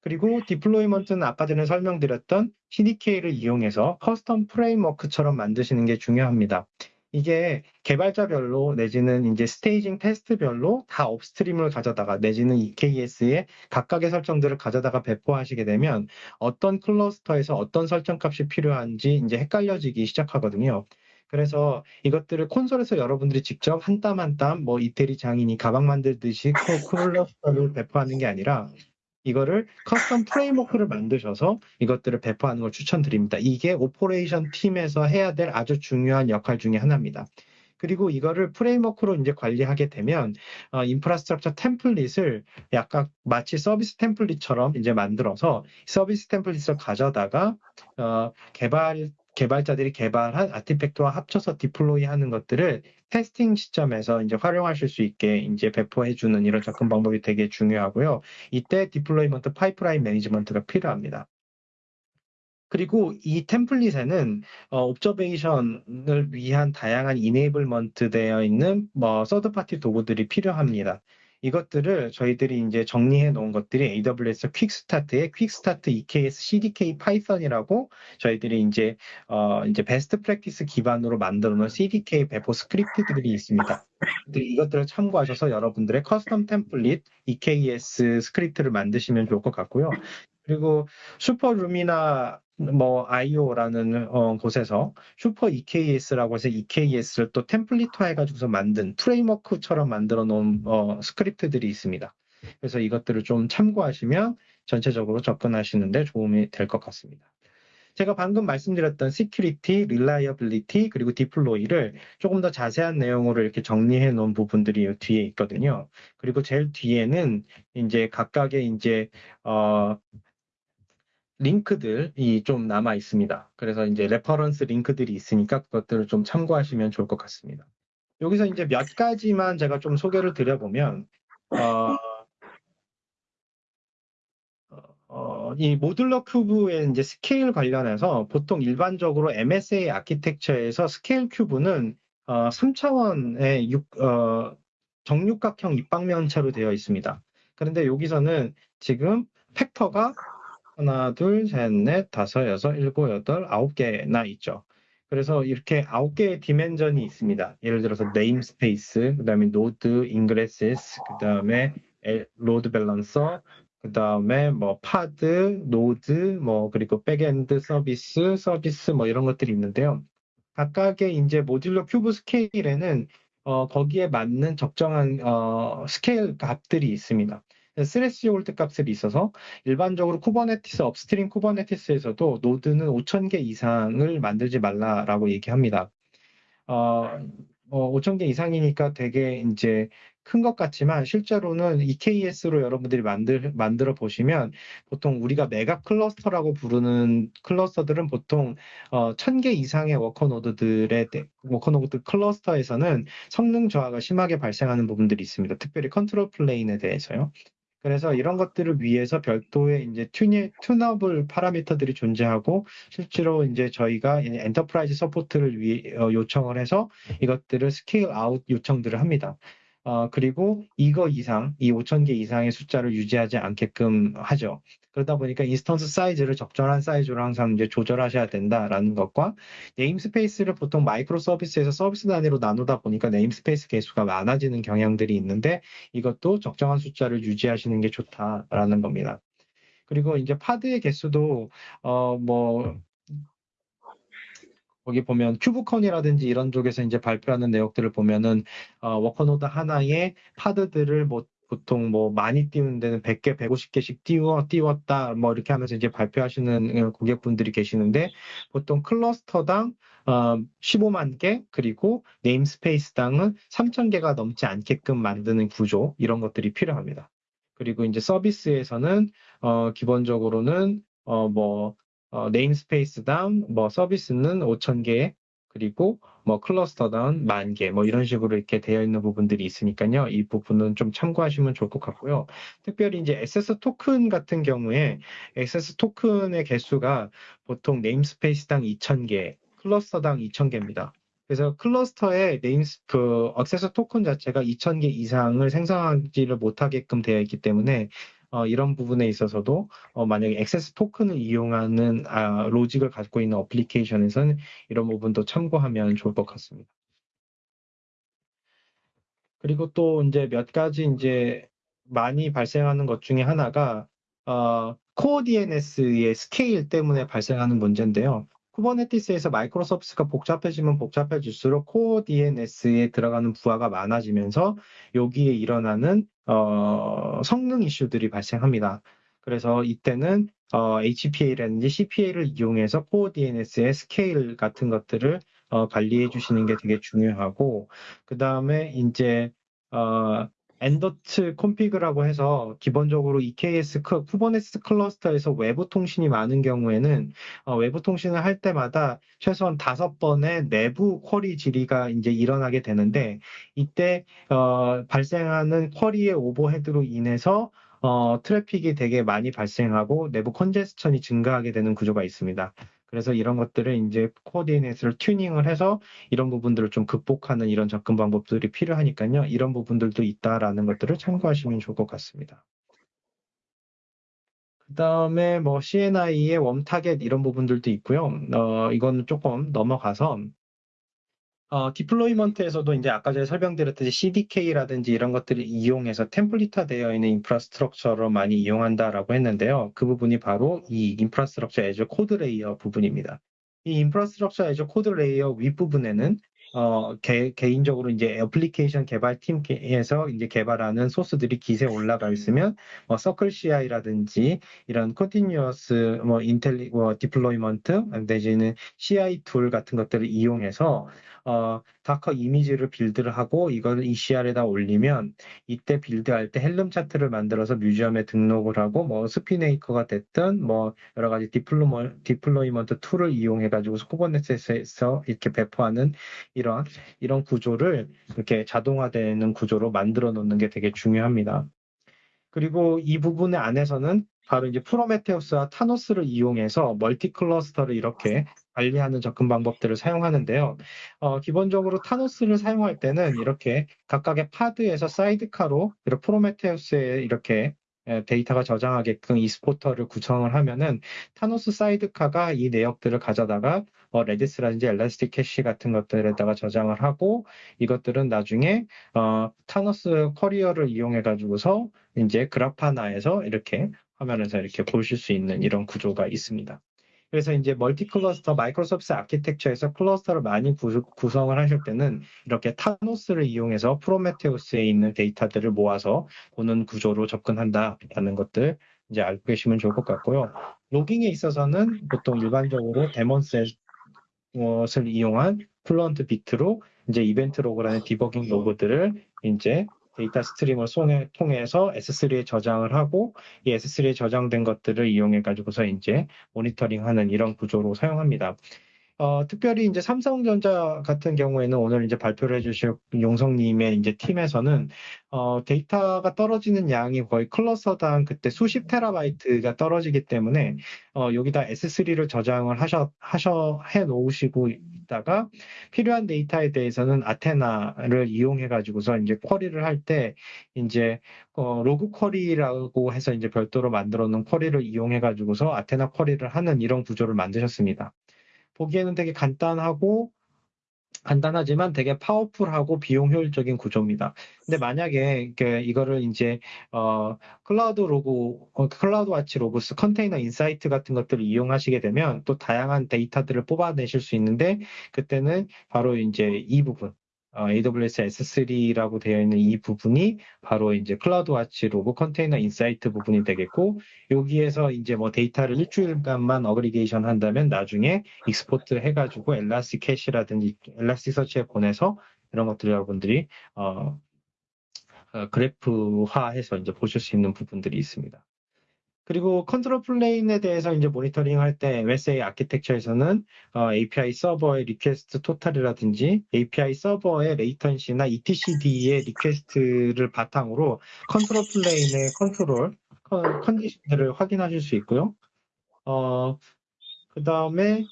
그리고 deployment는 아까 전에 설명드렸던 CDK를 이용해서 custom framework처럼 만드시는 게 중요합니다. 이게 개발자별로 내지는 이제 staging test별로 다 upstream을 가져다가 내지는 EKS에 각각의 설정들을 가져다가 배포하시게 되면 어떤 클러스터에서 어떤 설정값이 필요한지 이제 헷갈려지기 시작하거든요. 그래서 이것들을 콘솔에서 여러분들이 직접 한 땀 한 땀 뭐 이태리 장인이 가방 만들듯이 클러스터를 배포하는 게 아니라 이거를 custom framework를 만드셔서 이것들을 배포하는 걸 추천드립니다. 이게 operation 팀에서 해야 될 아주 중요한 역할 중에 하나입니다. 그리고 이거를 프레임워크로 이제 관리하게 되면 어, infrastructure template을 약간 마치 service template처럼 이제 만들어서 service template을 가져다가 어, 개발 개발자들이 개발한 artifact와 합쳐서 deploy 하는 것들을 testing 시점에서 이제 활용하실 수 있게 이제 배포해 주는 이런 접근 방법이 되게 중요하고요. 이때 deployment pipeline management가 필요합니다. 그리고 이 템플릿에는 어, observation을 위한 다양한 enablement 되어 있는 뭐 third party 도구들이 필요합니다. 이것들을 저희들이 이제 정리해 놓은 것들이 AWS Quick Start의 Quick Start EKS CDK Python이라고 저희들이 이제 어 이제 best practice 기반으로 만들어 놓은 CDK 배포 스크립트들이 있습니다. 이것들을 참고하셔서 여러분들의 custom template EKS 스크립트를 만드시면 좋을 것 같고요. 그리고 superluminar IO라는 어, 곳에서 super EKS라고 해서 EKS를 또 template화 해가지고서 만든 framework처럼 만들어 놓은 어, 스크립트들이 있습니다. 그래서 이것들을 좀 참고하시면 전체적으로 접근하시는데 도움이 될 것 같습니다. 제가 방금 말씀드렸던 security, reliability, 그리고 deploy를 조금 더 자세한 내용으로 이렇게 정리해 놓은 부분들이 뒤에 있거든요. 그리고 제일 뒤에는 이제 각각의 이제 어 링크들이 좀 남아 있습니다. 그래서 이제 reference 링크들이 있으니까 그것들을 좀 참고하시면 좋을 것 같습니다. 여기서 이제 몇 가지만 제가 좀 소개를 드려보면, 어, 어, 이 modular cube의 이제 스케일 관련해서 보통 일반적으로 MSA architecture에서 scale cube는 어, 3차원의 6, 어, 정육각형 입방면체로 되어 있습니다. 그런데 여기서는 지금 factor가 하나, 둘, 셋, 넷, 다섯, 여섯, 일곱, 여덟, 아홉 개나 있죠. 그래서 이렇게 아홉 개의 dimension이 있습니다. 예를 들어서 namespace, 그 다음에 node, ingresses, 그 다음에 load balancer, 그 다음에 뭐 pod, node, 뭐 그리고 backend 서비스, 서비스 뭐 이런 것들이 있는데요. 각각의 이제 modular cube scale에는 어, 거기에 맞는 적정한 어, 스케일 값들이 있습니다. threshold 값을 있어서 일반적으로 Kubernetes upstream Kubernetes에서도 node는 5,000개 이상을 만들지 말라라고 얘기합니다. 어, 어, 5,000개 이상이니까 되게 이제 큰 것 같지만 실제로는 EKS로 여러분들이 만들, 만들어 보시면 보통 우리가 mega cluster라고 부르는 cluster들은 보통 어, 1000개 이상의 워커노드들의 워커노드 클러스터에서는 성능 저하가 심하게 발생하는 부분들이 있습니다. 특별히 control plane에 대해서요. 그래서 이런 것들을 위해서 별도의 이제 tuna, tunable parameter들이 존재하고 실제로 이제 저희가 enterprise support를 위, 어, 요청을 해서 이것들을 scale out 요청들을 합니다. 어, 그리고 이거 이상, 이 5,000개 이상의 숫자를 유지하지 않게끔 하죠. 그러다 보니까 instance 사이즈를 적절한 사이즈로 항상 이제 조절하셔야 된다라는 것과 namespace를 보통 microservice에서 서비스 단위로 나누다 보니까 namespace 개수가 많아지는 경향들이 있는데 이것도 적정한 숫자를 유지하시는 게 좋다라는 겁니다. 그리고 이제 pod의 개수도 어뭐 거기 보면 KubeCon이라든지 이런 쪽에서 이제 발표하는 내용들을 보면은 어, worker node 하나에 pod들을 뭐 보통 뭐 많이 띄우는 데는 100개, 150개씩 띄워, 띄웠다, 뭐 이렇게 하면서 이제 발표하시는 고객분들이 계시는데, 보통 cluster당 어, 15만 개, 그리고 namespace당은 3,000개가 넘지 않게끔 만드는 구조, 이런 것들이 필요합니다. 그리고 이제 서비스에서는, 어, 기본적으로는, 어, 뭐, 어, namespace당 뭐 서비스는 5,000개 그리고 뭐 cluster당 만 개, 뭐 이런 식으로 이렇게 되어 있는 부분들이 있으니까요. 이 부분은 좀 참고하시면 좋을 것 같고요. 특별히 이제 access token 같은 경우에 SS 토큰의 개수가 보통 namespace당 2,000개, cluster당 2,000개입니다. 그래서 cluster의 names 그 access token 자체가 2,000개 이상을 생성하지를 못하게끔 되어 있기 때문에 어, 이런 부분에 있어서도 어, 만약에 access token을 이용하는 아, 로직을 갖고 있는 application에서는 이런 부분도 참고하면 좋을 것 같습니다. 그리고 또 이제 몇 가지 이제 많이 발생하는 것 중에 하나가 어, CoreDNS의 스케일 때문에 발생하는 문제인데요. Kubernetes에서 microservice가 복잡해지면 복잡해질수록 CoreDNS에 들어가는 부하가 많아지면서 여기에 일어나는 어, 성능 이슈들이 발생합니다. 그래서 이때는 어, HPA라든지 CPA를 이용해서 CoreDNS의 스케일 같은 것들을 어, 관리해 주시는 게 되게 중요하고 그 다음에 이제 어, ndots config라고 해서 기본적으로 EKS Kubernetes cluster에서 외부 통신이 많은 경우에는 어, 외부 통신을 할 때마다 최소한 다섯 번의 내부 query 질의가 이제 일어나게 되는데 이때 어, 발생하는 query의 overhead로 인해서 어, traffic이 되게 많이 발생하고 내부 컨제스천이 증가하게 되는 구조가 있습니다. 그래서 이런 것들을 이제 CoreDNS를 튜닝을 해서 이런 부분들을 좀 극복하는 이런 접근 방법들이 필요하니까요. 이런 부분들도 있다라는 것들을 참고하시면 좋을 것 같습니다. 그 다음에 뭐 CNI의 warm target 이런 부분들도 있고요. 어, 이거는 조금 넘어가서 어, deployment에서도 이제 아까 전에 설명드렸듯이 CDK라든지 이런 것들을 이용해서 template화 되어 있는 infrastructure로 많이 이용한다라고 했는데요. 그 부분이 바로 이 infrastructure as a code layer 부분입니다. 이 infrastructure as a code layer 윗부분에는 어, 개, 인적으로 이제 애플리케이션 개발팀에서 이제 개발하는 소스들이 기세 올라가 있으면 뭐 Circle CI라든지 이런 continuous 뭐 integ 뭐 deployment 내지는 CI tool 같은 것들을 이용해서 어, Docker 이미지를 build를 하고 이걸 ECR에다 올리면 이때 build할 때 Helm chart를 만들어서 Museum에 등록을 하고 뭐 Spinnaker가 됐든 뭐 여러 가지 deployer, deployment tool을 이용해 가지고 Kubernetes에서 이렇게 배포하는 이런 이런 구조를 이렇게 자동화되는 구조로 만들어 놓는 게 되게 중요합니다. 그리고 이 부분의 안에서는 바로 이제 Prometheus와 Thanos를 이용해서 multi cluster를 이렇게 관리하는 접근 방법들을 사용하는데요. 어, 기본적으로 Thanos를 사용할 때는 이렇게 각각의 Pod에서 sidecar로 이렇게 Prometheus에 이렇게 에, 데이터가 저장하게끔 exporter를 구성을 하면은 Thanos sidecar가 이 내역들을 가져다가 어, Redis라든지 ElastiCache 같은 것들에다가 저장을 하고 이것들은 나중에 어, Thanos Querier를 이용해 가지고서 이제 Grafana에서 이렇게 화면에서 이렇게 보실 수 있는 이런 구조가 있습니다. 그래서 이제 multi cluster microservice architecture에서 cluster를 많이 구, 구성을 하실 때는 이렇게 Thanos를 이용해서 Prometheus에 있는 데이터들을 모아서 보는 구조로 접근한다라는 것들 이제 알고 계시면 좋을 것 같고요. logging에 있어서는 보통 일반적으로 DaemonSet을 이용한 Fluent Bit로 이제 이벤트 로그라는 디버깅 로그들을 이제 data stream을 통해서 S3에 저장을 하고 이 S3에 저장된 것들을 이용해 가지고서 이제 모니터링하는 이런 구조로 사용합니다. 어, 특별히 이제 삼성전자 같은 경우에는 오늘 이제 발표를 해주실 용성님의 이제 팀에서는 어, 데이터가 떨어지는 양이 거의 cluster당 그때 수십 테라바이트가 떨어지기 때문에 어, 여기다 S3를 저장을 하셔 하셔 해 놓으시고 있다가 필요한 데이터에 대해서는 Athena를 이용해 가지고서 이제 query를 할 때 이제 어, log query라고 해서 이제 별도로 만들어 놓은 query를 이용해 가지고서 Athena query를 하는 이런 구조를 만드셨습니다. 보기에는 되게 간단하고 간단하지만 되게 powerful하고 비용 효율적인 구조입니다. 근데 만약에 이거를 이제 어, Cloud Log, 어, CloudWatch Logs, Container Insight 같은 것들을 이용하시게 되면 또 다양한 데이터들을 뽑아내실 수 있는데 그때는 바로 이제 이 부분 어, AWS S3라고 되어 있는 이 부분이 바로 이제 CloudWatch Log Container Insight 부분이 되겠고 여기에서 이제 뭐 데이터를 일주일간만 aggregation 한다면 나중에 export 해가지고 ElastiCache라든지 Elasticsearch에 보내서 이런 것들 여러분들이 어, 어, 그래프화해서 이제 보실 수 있는 부분들이 있습니다. 그리고 control plane에 대해서 이제 모니터링 할 때 MSA 아키텍처에서는 어, API 서버의 request total이라든지 API 서버의 latency나 etcd의 request를 바탕으로 control plane의 control condition들을 확인하실 수 있고요. 어, 그 다음에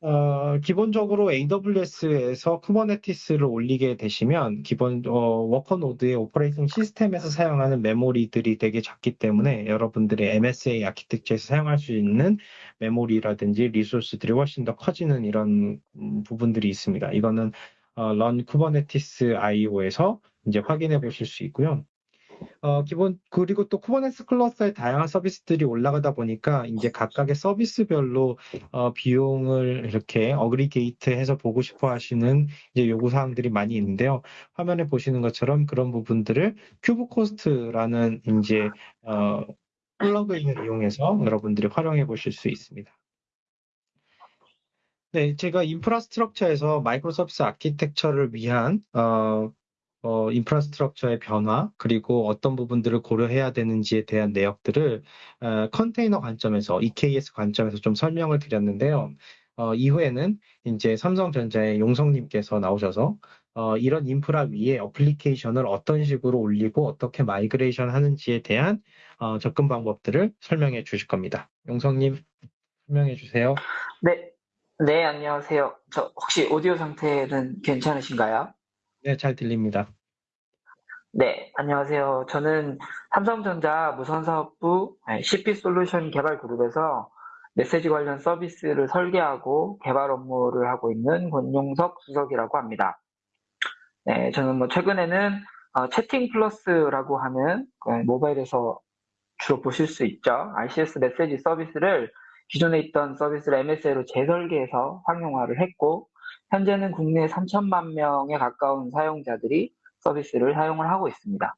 어, 기본적으로 AWS에서 Kubernetes를 올리게 되시면 기본 어, worker node의 operating system에서 사용하는 메모리들이 되게 작기 때문에 여러분들의 MSA 아키텍처에서 사용할 수 있는 메모리라든지 resource들이 훨씬 더 커지는 이런 음, 부분들이 있습니다. 이거는 어, Learn Kubernetes IO에서 이제 확인해 보실 수 있고요. 어, 기본, 그리고 또 Kubernetes cluster의 다양한 서비스들이 올라가다 보니까 이제 각각의 서비스별로 어, 비용을 이렇게 aggregate 해서 보고 싶어 하시는 이제 요구사항들이 많이 있는데요. 화면에 보시는 것처럼 그런 부분들을 Kubecost라는 이제, 어, plugin을 이용해서 여러분들이 활용해 보실 수 있습니다. 네, 제가 infrastructure에서 microservice architecture를 위한 어, 어, infrastructure의 변화, 그리고 어떤 부분들을 고려해야 되는지에 대한 내역들을 어, 컨테이너 관점에서, EKS 관점에서 좀 설명을 드렸는데요. 어, 이후에는 이제 삼성전자의 용성님께서 나오셔서 어, 이런 인프라 위에 application을 어떤 식으로 올리고 어떻게 migration 하는지에 대한 어, 접근 방법들을 설명해 주실 겁니다. 용성님 설명해 주세요. 네, 네 안녕하세요. 저 혹시 오디오 상태는 괜찮으신가요? 네, 잘 들립니다. 네, 안녕하세요. 저는 삼성전자 무선사업부 CP 솔루션 개발 그룹에서 메시지 관련 서비스를 설계하고 개발 업무를 하고 있는 권용석 수석이라고 합니다. 네, 저는 뭐 최근에는 어, 채팅 플러스라고 하는 그 모바일에서 주로 보실 수 있죠. RCS 메시지 서비스를 기존에 있던 서비스를 MSA로 재설계해서 상용화를 했고 현재는 국내 3천만 명에 가까운 사용자들이 서비스를 사용을 하고 있습니다.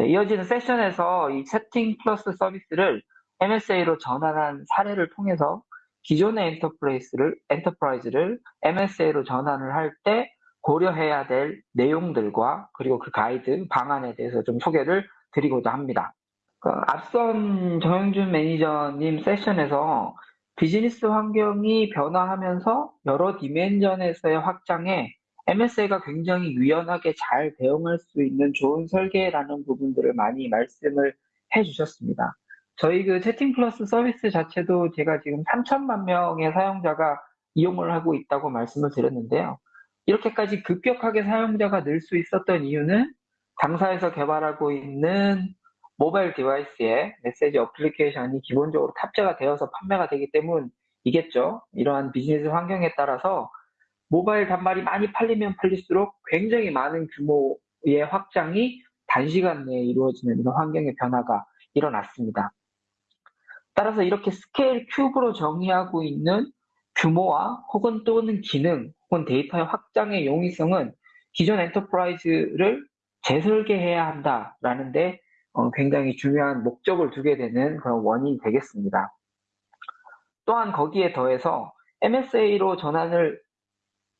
이어지는 세션에서 이 채팅 플러스 서비스를 MSA로 전환한 사례를 통해서 기존의 enterprise를, enterprise를 MSA로 전환을 할 때 고려해야 될 내용들과 그리고 그 가이드, 방안에 대해서 좀 소개를 드리고자 합니다. 그 앞선 정영준 매니저님 세션에서 비즈니스 환경이 변화하면서 여러 디멘전에서의 확장에 MSA가 굉장히 유연하게 잘 대응할 수 있는 좋은 설계라는 부분들을 많이 말씀을 해 주셨습니다. 저희 그 채팅 플러스 서비스 자체도 제가 지금 3천만 명의 사용자가 이용을 하고 있다고 말씀을 드렸는데요. 이렇게까지 급격하게 사용자가 늘 수 있었던 이유는 당사에서 개발하고 있는 모바일 device에 메시지 application이 기본적으로 탑재가 되어서 판매가 되기 때문이겠죠. 이러한 비즈니스 환경에 따라서 모바일 단말이 많이 팔리면 팔릴수록 굉장히 많은 규모의 확장이 단시간 내에 이루어지는 이런 환경의 변화가 일어났습니다. 따라서 이렇게 scale cube로 정의하고 있는 규모와 혹은 또는 기능 혹은 데이터의 확장의 용이성은 기존 enterprise를 재설계해야 한다라는데 어, 굉장히 중요한 목적을 두게 되는 그런 원인이 되겠습니다. 또한 거기에 더해서 MSA로 전환을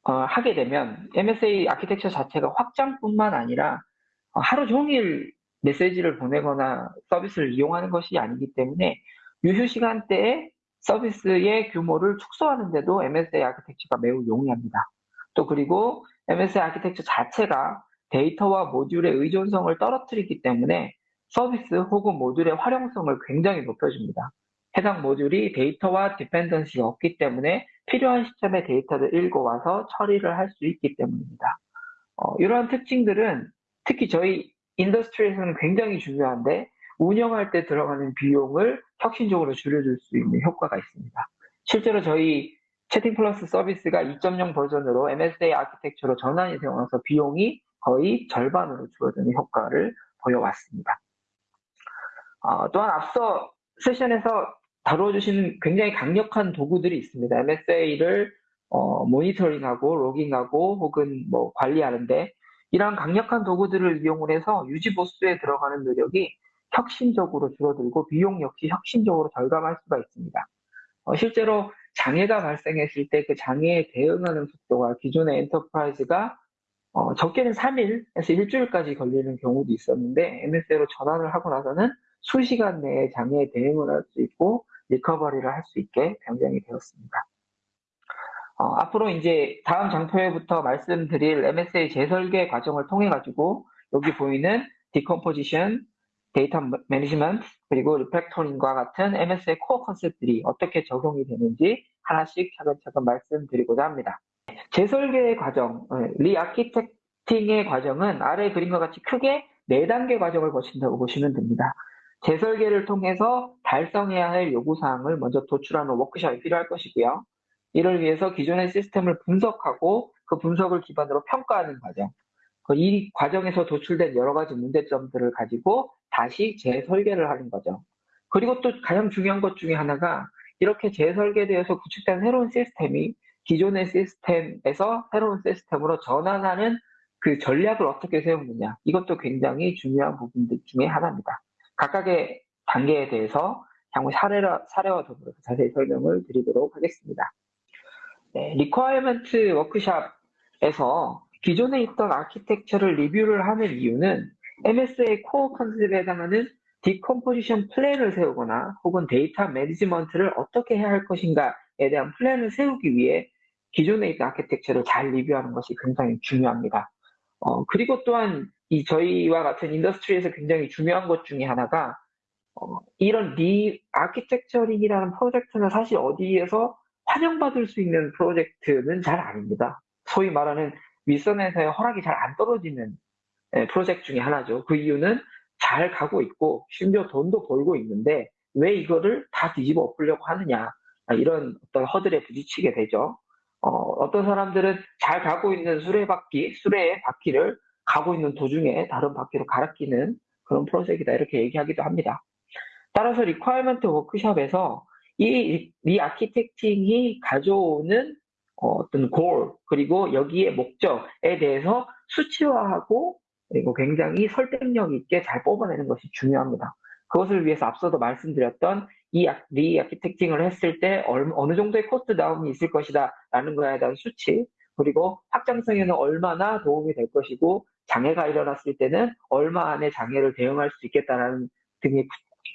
어, 하게 되면 MSA 아키텍처 자체가 확장뿐만 아니라 어, 하루 종일 메시지를 보내거나 서비스를 이용하는 것이 아니기 때문에 유휴 시간대에 서비스의 규모를 축소하는데도 MSA 아키텍처가 매우 용이합니다. 또 그리고 MSA 아키텍처 자체가 데이터와 모듈의 의존성을 떨어뜨리기 때문에 서비스 혹은 모듈의 활용성을 굉장히 높여줍니다. 해당 모듈이 데이터와 dependency가 없기 때문에 필요한 시점에 데이터를 읽어와서 처리를 할 수 있기 때문입니다. 어, 이러한 특징들은 특히 저희 industry에서는 굉장히 중요한데 운영할 때 들어가는 비용을 혁신적으로 줄여줄 수 있는 효과가 있습니다. 실제로 저희 채팅 플러스 서비스가 2.0 버전으로 MSA 아키텍처로 전환이 되어서 비용이 거의 절반으로 줄어드는 효과를 보여왔습니다. 어, 또한 앞서 세션에서 다뤄주신 굉장히 강력한 도구들이 있습니다. MSA를 어, 모니터링하고 logging하고 혹은 뭐 관리하는데 이러한 강력한 도구들을 이용을 해서 유지 보수에 들어가는 노력이 혁신적으로 줄어들고 비용 역시 혁신적으로 절감할 수가 있습니다. 어, 실제로 장애가 발생했을 때 그 장애에 대응하는 속도가 기존의 enterprise가 어, 적게는 3일에서 일주일까지 걸리는 경우도 있었는데 MSA로 전환을 하고 나서는 수시간 내에 장애에 대응을 할 수 있고 recovery를 할 수 있게 변경이 되었습니다. 어, 앞으로 이제 다음 장표에부터 말씀드릴 MSA 재설계 과정을 통해 가지고 여기 보이는 decomposition, data management, 그리고 refactoring과 같은 MSA core concept들이 어떻게 적용이 되는지 하나씩 차근차근 말씀드리고자 합니다. 재설계 과정, 어, re-architecting의 과정은 아래 그림과 같이 크게 4단계 과정을 거친다고 보시면 됩니다. 재설계를 통해서 달성해야 할 요구사항을 먼저 도출하는 워크숍이 필요할 것이고요. 이를 위해서 기존의 시스템을 분석하고 그 분석을 기반으로 평가하는 과정. 그이 과정에서 도출된 여러 가지 문제점들을 가지고 다시 재설계를 하는 거죠. 그리고 또 가장 중요한 것 중에 하나가 이렇게 재설계되어서 구축된 새로운 시스템이 기존의 시스템에서 새로운 시스템으로 전환하는 그 전략을 어떻게 세우느냐. 이것도 굉장히 중요한 부분들 중에 하나입니다. 각각의 단계에 대해서 향후 사례와, 사례와 더불어서 자세히 설명을 드리도록 하겠습니다. 네, requirement 워크숍에서 기존에 있던 아키텍처를 리뷰를 하는 이유는 MSA 코어 컨셉에 해당하는 decomposition plan을 세우거나 혹은 data management를 어떻게 해야 할 것인가에 대한 플랜을 세우기 위해 기존에 있던 아키텍처를 잘 리뷰하는 것이 굉장히 중요합니다. 어, 그리고 또한 이 저희와 같은 industry에서 굉장히 중요한 것 중에 하나가 어, 이런 re-architecturing이라는 프로젝트는 사실 어디에서 환영받을 수 있는 프로젝트는 잘 아닙니다. 소위 말하는 윗선에서의 허락이 잘 안 떨어지는 예, 프로젝트 중에 하나죠. 그 이유는 잘 가고 있고 심지어 돈도 벌고 있는데 왜 이거를 다 뒤집어 엎으려고 하느냐 이런 어떤 허들에 부딪히게 되죠. 어떤 사람들은 잘 가고 있는 수레바퀴, 수레의 바퀴를 가고 있는 도중에 다른 바퀴로 갈아 끼는 그런 프로젝트다 이렇게 얘기하기도 합니다. 따라서 requirement 워크숍에서 이 re-architecting이 가져오는 어, 떤 골, 그리고 여기에 목적에 대해서 수치화하고 그리고 굉장히 설득력 있게 잘 뽑아내는 것이 중요합니다. 그것을 위해서 앞서도 말씀드렸던 이 re-architecting을 했을 때 어느 정도의 cost down이 있을 것이다 라는 거에 대한 수치 그리고 확장성에는 얼마나 도움이 될 것이고 장애가 일어났을 때는 얼마 안에 장애를 대응할 수 있겠다라는 등의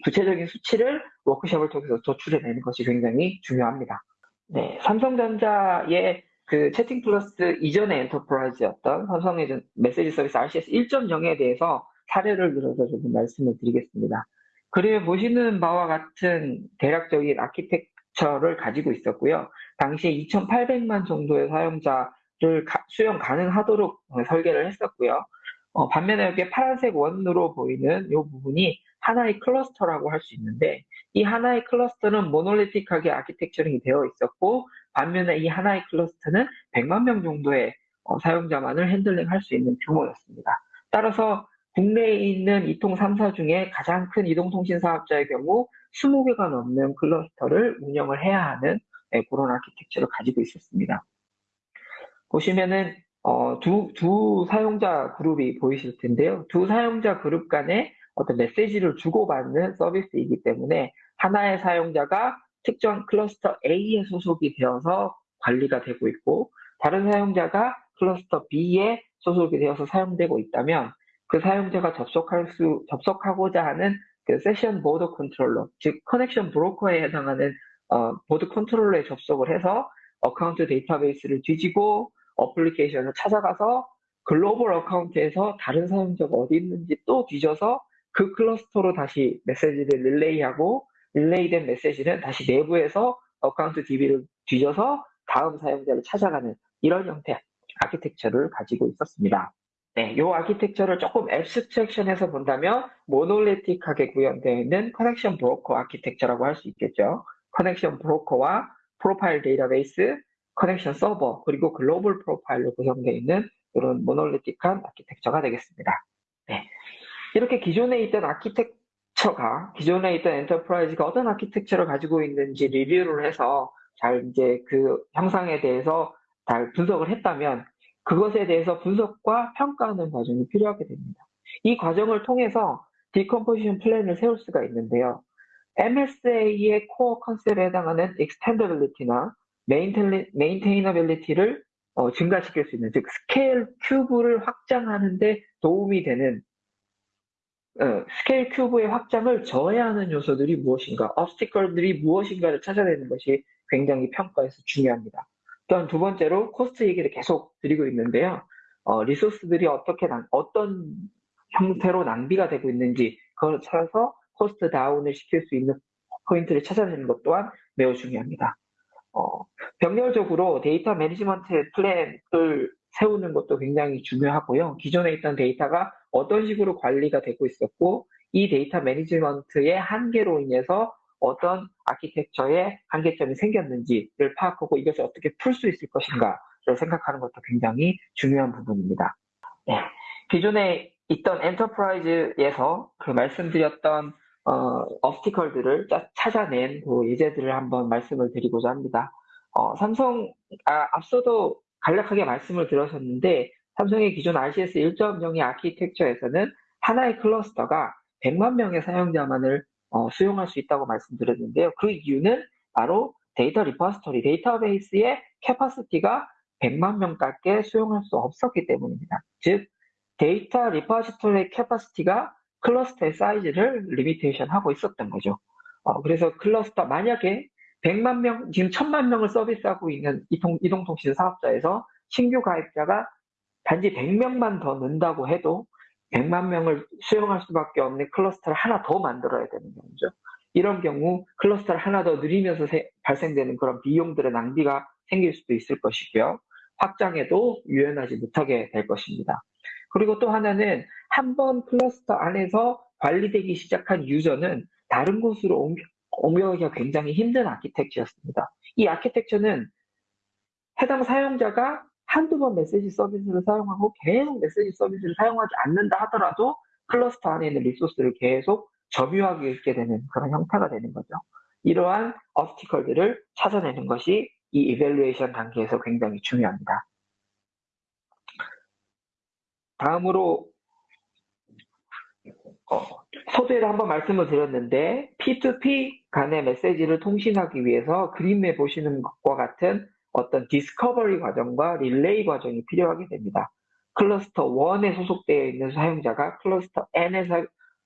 구체적인 수치를 워크숍을 통해서 도출해내는 것이 굉장히 중요합니다. 네, 삼성전자의 그 채팅 플러스 이전의 enterprise였던 삼성의 메시지 서비스 RCS 1.0에 대해서 사례를 들어서 조금 말씀을 드리겠습니다. 그림에 보시는 바와 같은 대략적인 아키텍처를 가지고 있었고요. 당시에 2,800만 정도의 사용자 를 가, 수용 가능하도록 설계를 했었고요. 어, 반면에 여기 파란색 원으로 보이는 이 부분이 하나의 cluster라고 할 수 있는데 이 하나의 cluster는 monolithic하게 architecturing이 되어 있었고 반면에 이 하나의 cluster는 100만 명 정도의 어, 사용자만을 핸들링할 수 있는 규모였습니다. 따라서 국내에 있는 이통 3사 중에 가장 큰 이동통신 사업자의 경우 20개가 넘는 cluster를 운영을 해야 하는 네, 그런 아키텍처를 가지고 있었습니다. 보시면은 어, 두, 두 사용자 그룹이 보이실 텐데요. 두 사용자 그룹 간에 어떤 메시지를 주고받는 서비스이기 때문에 하나의 사용자가 특정 cluster A에 소속이 되어서 관리가 되고 있고 다른 사용자가 cluster B에 소속이 되어서 사용되고 있다면 그 사용자가 접속할 수 접속하고자 하는 그 session border controller 즉 connection broker에 해당하는 어, border controller에 접속을 해서 account database를 뒤지고 application을 찾아가서 global account에서 다른 사용자가 어디 있는지 또 뒤져서 그 cluster로 다시 메시지를 릴레이하고 릴레이된 메시지는 다시 내부에서 account DB를 뒤져서 다음 사용자를 찾아가는 이런 형태 아키텍처를 가지고 있었습니다. 네, 이 아키텍처를 조금 abstraction해서 본다면 monolithic하게 구현되어 있는 connection broker 아키텍처라고 할 수 있겠죠. connection broker와 profile database, connection server, 그리고 global profile로 구성되어 있는 이런 monolithic한 아키텍처가 되겠습니다. 네. 이렇게 기존에 있던 아키텍처가, 기존에 있던 enterprise가 어떤 아키텍처를 가지고 있는지 리뷰를 해서 잘 이제 그 형상에 대해서 잘 분석을 했다면 그것에 대해서 분석과 평가하는 과정이 필요하게 됩니다. 이 과정을 통해서 decomposition 플랜을 세울 수가 있는데요. MSA의 코어 컨셉에 해당하는 extendability나 maintainability를 어, 증가시킬 수 있는, 즉 scale cube를 확장하는데 도움이 되는 어, scale cube의 확장을 저해하는 요소들이 무엇인가, obstacle들이 무엇인가를 찾아내는 것이 굉장히 평가에서 중요합니다. 또한 두 번째로 코스트 얘기를 계속 드리고 있는데요. 어, 리소스들이 어떻게 난, 어떤 형태로 낭비가 되고 있는지 그걸 찾아서 코스트 다운을 시킬 수 있는 포인트를 찾아내는 것 또한 매우 중요합니다. 어, 병렬적으로 데이터 매니지먼트 플랜을 세우는 것도 굉장히 중요하고요. 기존에 있던 데이터가 어떤 식으로 관리가 되고 있었고 이 데이터 매니지먼트의 한계로 인해서 어떤 아키텍처의 한계점이 생겼는지를 파악하고 이것을 어떻게 풀 수 있을 것인가를 생각하는 것도 굉장히 중요한 부분입니다. 네. 기존에 있던 enterprise에서 그 말씀드렸던 어, obstacle들을 찾아낸 그 예제들을 한번 말씀을 드리고자 합니다. 어, 삼성 아, 앞서도 간략하게 말씀을 드렸었는데 삼성의 기존 RCS 1.0의 아키텍처에서는 하나의 클러스터가 100만 명의 사용자만을 어, 수용할 수 있다고 말씀드렸는데요. 그 이유는 바로 데이터 repository, 데이터베이스의 capacity가 100만 명밖에 수용할 수 없었기 때문입니다. 즉, 데이터 repository의 capacity가 클러스터의 사이즈를 limitation 하고 있었던 거죠. 어, 그래서 클러스터, 만약에 100만 명, 지금 1000만 명을 서비스하고 있는 이동, 이동통신 사업자에서 신규 가입자가 단지 100명만 더 는다고 해도 100만 명을 수용할 수밖에 없는 클러스터를 하나 더 만들어야 되는 경우죠. 이런 경우 클러스터를 하나 더 늘리면서 세, 발생되는 그런 비용들의 낭비가 생길 수도 있을 것이고요. 확장에도 유연하지 못하게 될 것입니다. 그리고 또 하나는 한 번 클러스터 안에서 관리되기 시작한 유저는 다른 곳으로 옮겨, 옮겨가기가 굉장히 힘든 아키텍처였습니다. 이 아키텍처는 해당 사용자가 한두 번 메시지 서비스를 사용하고 계속 메시지 서비스를 사용하지 않는다 하더라도 클러스터 안에 있는 리소스를 계속 점유하게 되는 그런 형태가 되는 거죠. 이러한 업스티컬들을 찾아내는 것이 이 이벨루에이션 단계에서 굉장히 중요합니다. 다음으로 어, 서두에도 한번 말씀을 드렸는데 P2P 간의 메시지를 통신하기 위해서 그림에 보시는 것과 같은 어떤 discovery 과정과 릴레이 과정이 필요하게 됩니다. 클러스터 1에 소속되어 있는 사용자가 클러스터 N에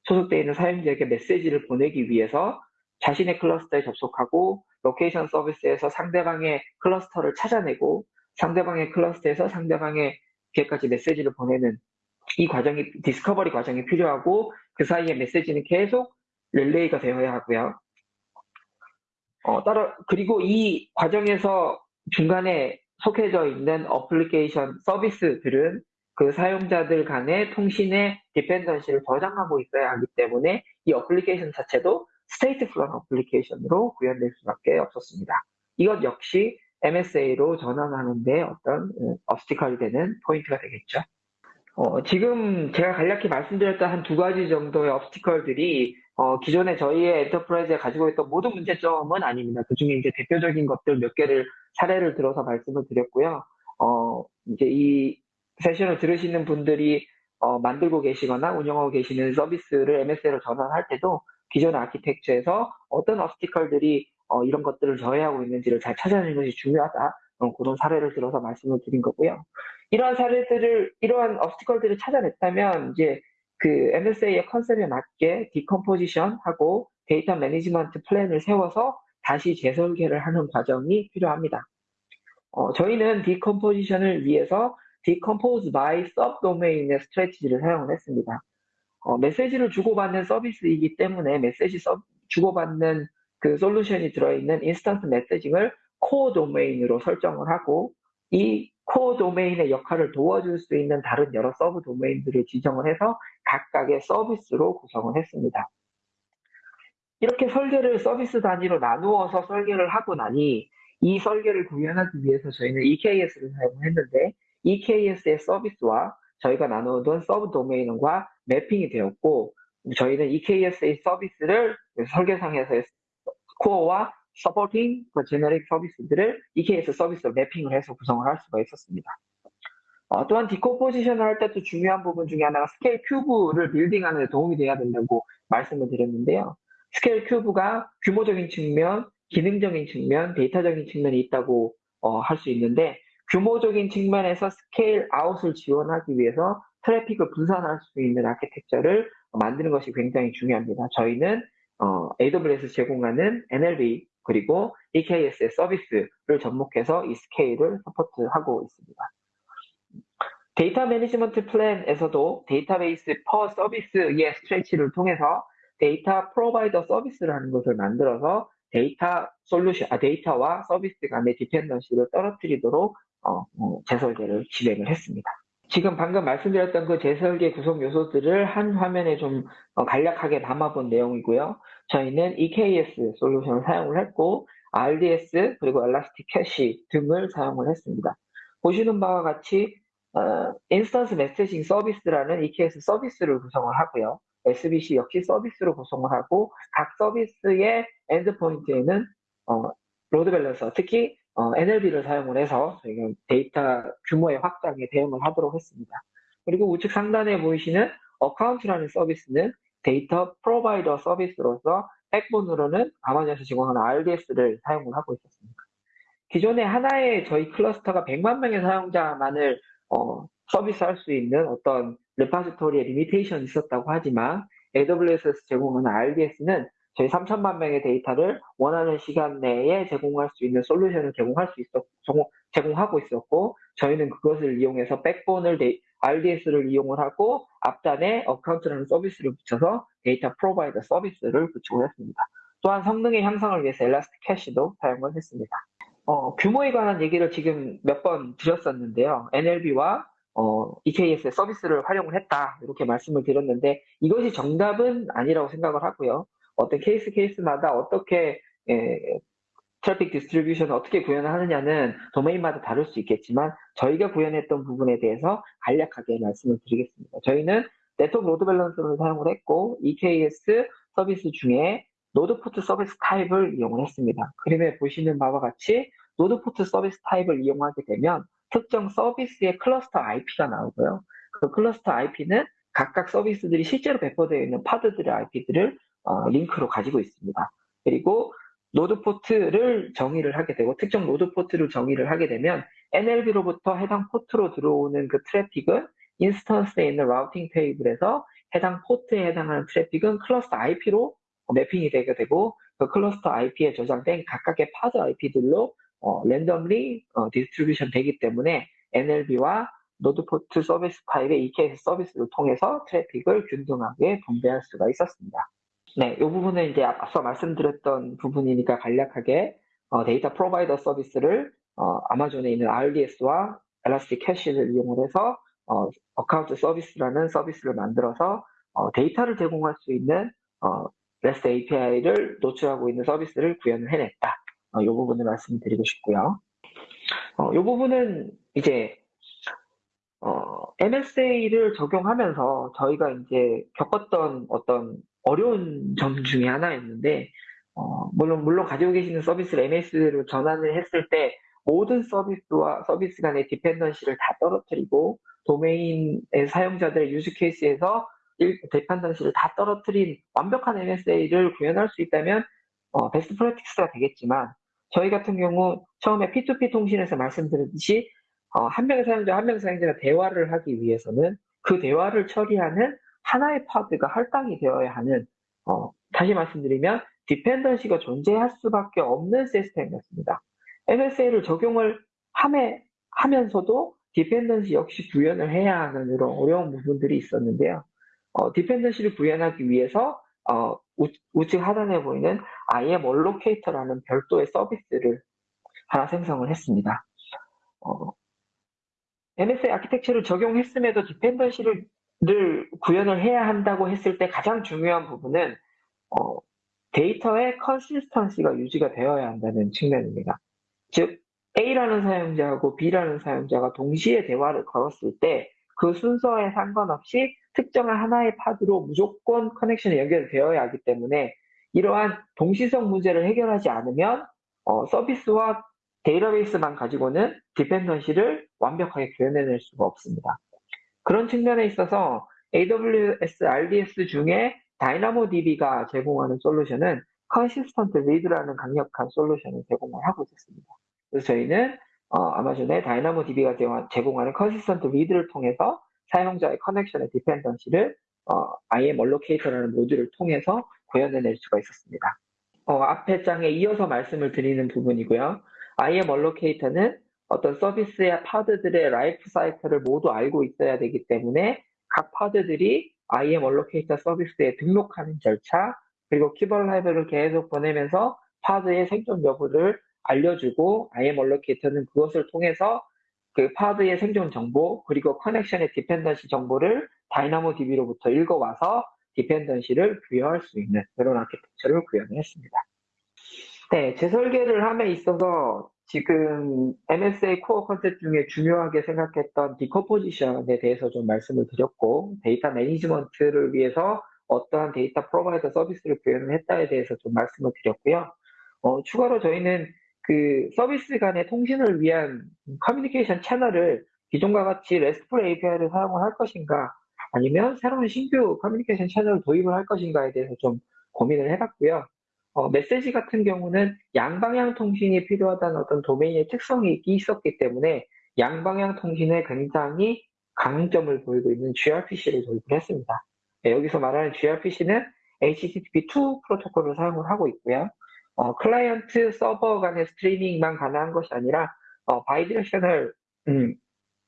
소속되어 있는 사용자에게 메시지를 보내기 위해서 자신의 클러스터에 접속하고 로케이션 서비스에서 상대방의 클러스터를 찾아내고 상대방의 클러스터에서 상대방의 에게까지 메시지를 보내는 이 과정이 discovery 과정이 필요하고 그 사이에 메시지는 계속 릴레이가 되어야 하고요. 어, 따라 그리고 이 과정에서 중간에 속해져 있는 어플리케이션 서비스들은 그 사용자들 간의 통신의 dependency를 저장하고 있어야 하기 때문에 이 어플리케이션 자체도 stateful 어플리케이션으로 구현될 수밖에 없었습니다. 이것 역시 MSA로 전환하는데 어떤 obstacle이 되는 포인트가 되겠죠. 어, 지금 제가 간략히 말씀드렸던 한 두 가지 정도의 obstacle들이 어, 기존에 저희의 enterprise에 가지고 있던 모든 문제점은 아닙니다. 그 중에 이제 대표적인 것들 몇 개를 사례를 들어서 말씀을 드렸고요. 어, 이제 이 세션을 들으시는 분들이 어, 만들고 계시거나 운영하고 계시는 서비스를 MSA로 전환할 때도 기존 아키텍처에서 어떤 obstacle들이 어, 이런 것들을 저해하고 있는지를 잘 찾아내는 것이 중요하다. 어, 그런 사례를 들어서 말씀을 드린 거고요. 이러한 사례들을, 이러한 obstacle들을 찾아냈다면, 이제 그 MSA의 concept에 맞게 decomposition하고 데이터 매니지먼트 플랜을 세워서 다시 재설계를 하는 과정이 필요합니다. 어, 저희는 decomposition을 위해서 decompose by subdomain의 strategy를 사용을 했습니다. 어, 메시지를 주고받는 서비스이기 때문에 메시지 서, 주고받는 그 솔루션이 들어있는 instant messaging을 core domain으로 설정을 하고 이 core domain의 역할을 도와줄 수 있는 다른 여러 subdomain들을 지정을 해서 각각의 서비스로 구성을 했습니다. 이렇게 설계를 서비스 단위로 나누어서 설계를 하고 나니 이 설계를 구현하기 위해서 저희는 EKS를 사용했는데 EKS의 서비스와 저희가 나누던 subdomain과 매핑이 되었고 저희는 EKS의 서비스를 설계상에서 core와 supporting 그 generic 서비스들을 EKS 서비스로 매핑을 해서 구성을 할 수가 있었습니다. 어, 또한 decomposition을 할 때 또 중요한 부분 중에 하나가 scale cube를 building하는 데 도움이 돼야 된다고 말씀을 드렸는데요. scale cube가 규모적인 측면, 기능적인 측면, 데이터적인 측면이 있다고 어, 할 수 있는데 규모적인 측면에서 scale out을 지원하기 위해서 트래픽을 분산할 수 있는 아키텍처를 만드는 것이 굉장히 중요합니다. 저희는 어, AWS 제공하는 NLB 그리고 EKS의 서비스를 접목해서 이 스케일을 support하고 있습니다. 데이터 매니지먼트 플랜에서도 database per service의 strategy를 통해서 data provider 서비스를 하는 것을 만들어서 데이터 솔루션, 아, 데이터와 서비스 간의 dependency를 떨어뜨리도록 어, 어, 재설계를 진행을 했습니다. 지금 방금 말씀드렸던 그 재설계 구성 요소들을 한 화면에 좀 어, 간략하게 담아본 내용이고요. 저희는 EKS 솔루션을 사용을 했고 RDS 그리고 ElastiCache 등을 사용을 했습니다. 보시는 바와 같이 어, instant messaging 서비스라는 EKS 서비스를 구성을 하고요. SBC 역시 서비스로 구성을 하고 각 서비스의 endpoint에는 어, load balancer, 특히 어, NLB를 사용을 해서 저희가 데이터 규모의 확장에 대응을 하도록 했습니다. 그리고 우측 상단에 보이시는 account라는 서비스는 data provider 서비스로서 backbone으로는 아마존에서 제공하는 RDS를 사용을 하고 있었습니다. 기존에 하나의 저희 클러스터가 100만 명의 사용자만을 어, 서비스할 수 있는 어떤 repository의 limitation이 있었다고 하지만 AWS에서 제공하는 RDS는 저희 3천만 명의 데이터를 원하는 시간 내에 제공할 수 있는 솔루션을 제공할 수 있었, 제공하고 있었고, 저희는 그것을 이용해서 backbone을 데이, RDS를 이용을 하고 앞단에 account라는 서비스를 붙여서 data provider 서비스를 구축을 했습니다. 또한 성능의 향상을 위해서 ElastiCache도 사용을 했습니다. 어, 규모에 관한 얘기를 지금 몇 번 드렸었는데요. NLB와 어, EKS의 서비스를 활용을 했다 이렇게 말씀을 드렸는데 이것이 정답은 아니라고 생각을 하고요. 어떤 케이스 케이스마다 어떻게 예, traffic distribution을 어떻게 구현을 하느냐는 도메인마다 다를 수 있겠지만 저희가 구현했던 부분에 대해서 간략하게 말씀을 드리겠습니다. 저희는 network load balancer를 사용을 했고 EKS 서비스 중에 NodePort service type을 이용을 했습니다. 그림에 보시는 바와 같이 NodePort service type을 이용하게 되면 특정 서비스의 cluster IP가 나오고요. 그 cluster IP는 각각 서비스들이 실제로 배포되어 있는 pod들의 IP들을 어, 링크로 가지고 있습니다. 그리고 node port를 정의를 하게 되고 특정 node port를 정의를 하게 되면 NLB로부터 해당 포트로 들어오는 그 트래픽은 instance에 있는 routing table에서 해당 포트에 해당하는 트래픽은 클러스터 IP로 매핑이 되게 되고 그 cluster IP에 저장된 각각의 pod IP들로 어, randomly 어, distribution 되기 때문에 NLB와 NodePort service type의 EKS 서비스를 통해서 트래픽을 균등하게 분배할 수가 있었습니다. 네, 이 부분은 이제 앞서 말씀드렸던 부분이니까 간략하게 어, data provider 서비스를 어, 아마존에 있는 RDS와 ElastiCache를 이용을 해서 어, account service라는 서비스를 만들어서 어, 데이터를 제공할 수 있는 어, REST API를 노출하고 있는 서비스를 구현을 해냈다. 어, 이 부분을 말씀드리고 싶고요. 어, 이 부분은 이제 어, MSA를 적용하면서 저희가 이제 겪었던 어떤 어려운 점 중에 하나였는데, 어, 물론, 물론 가지고 계시는 서비스를 MSA로 전환을 했을 때 모든 서비스와 서비스 간의 dependency를 다 떨어뜨리고 도메인의 사용자들의 use case에서 dependency를 다 떨어뜨린 완벽한 MSA를 구현할 수 있다면 어, best practice가 되겠지만 저희 같은 경우 처음에 P2P 통신에서 말씀드렸듯이 어, 한 명의 사용자 한 명의 사용자가 대화를 하기 위해서는 그 대화를 처리하는 하나의 pod가 할당이 되어야 하는 어, 다시 말씀드리면 dependency가 존재할 수밖에 없는 시스템이었습니다. MSA를 적용을 함에, 하면서도 dependency 역시 구현을 해야 하는 이런 어려운 부분들이 있었는데요. 어, dependency를 구현하기 위해서 어, 우, 측 하단에 보이는 IAM Allocator라는 별도의 서비스를 하나 생성을 했습니다. 어, MSA 아키텍처를 적용했음에도 dependency를 구현을 해야 한다고 했을 때 가장 중요한 부분은 어, 데이터의 consistency가 유지가 되어야 한다는 측면입니다. 즉 A라는 사용자하고 B라는 사용자가 동시에 대화를 걸었을 때 그 순서에 상관없이 특정한 하나의 pod로 무조건 connection이 연결되어야 하기 때문에 이러한 동시성 문제를 해결하지 않으면 어, 서비스와 데이터베이스만 가지고는 dependency를 완벽하게 구현해낼 수가 없습니다. 그런 측면에 있어서 AWS RDS 중에 DynamoDB가 제공하는 솔루션은 Consistent Read라는 강력한 솔루션을 제공을 하고 있습니다. 그래서 저희는 어, 아마존의 DynamoDB가 제공하는 Consistent Read를 통해서 사용자의 커넥션의 디펜던시를 어, IAM Allocator라는 모듈을 통해서 구현해낼 수가 있었습니다. 어, 앞에 장에 이어서 말씀을 드리는 부분이고요. IAM Allocator는 어떤 서비스의 pod들의 life cycle을 모두 알고 있어야 되기 때문에 각 pod들이 IAM Allocator 서비스에 등록하는 절차, 그리고 keep alive를 계속 보내면서 pod의 생존 여부를 알려주고 IAM Allocator는 그것을 통해서 그 pod의 생존 정보, 그리고 connection의 dependency 정보를 DynamoDB로부터 읽어와서 dependency를 부여할 수 있는 그런 아키텍처를 구현을 했습니다. 네, 재설계를 함에 있어서 지금 MSA core concept 중에 중요하게 생각했던 decomposition에 대해서 좀 말씀을 드렸고 data management를 위해서 어떠한 data provider 서비스를 구현을 했다에 대해서 좀 말씀을 드렸고요. 어, 추가로 저희는 그 서비스 간의 통신을 위한 communication channel을 기존과 같이 RESTful API를 사용을 할 것인가 아니면 새로운 신규 communication channel을 도입을 할 것인가에 대해서 좀 고민을 해봤고요. 어, 메시지 같은 경우는 양방향 통신이 필요하다는 어떤 도메인의 특성이 있었기 때문에 양방향 통신에 굉장히 강점을 보이고 있는 gRPC를 도입을 했습니다. 네, 여기서 말하는 gRPC는 HTTP2 프로토콜을 사용을 하고 있고요. 어, 클라이언트 서버 간의 스트리밍만 가능한 것이 아니라 어, bidirectional 음,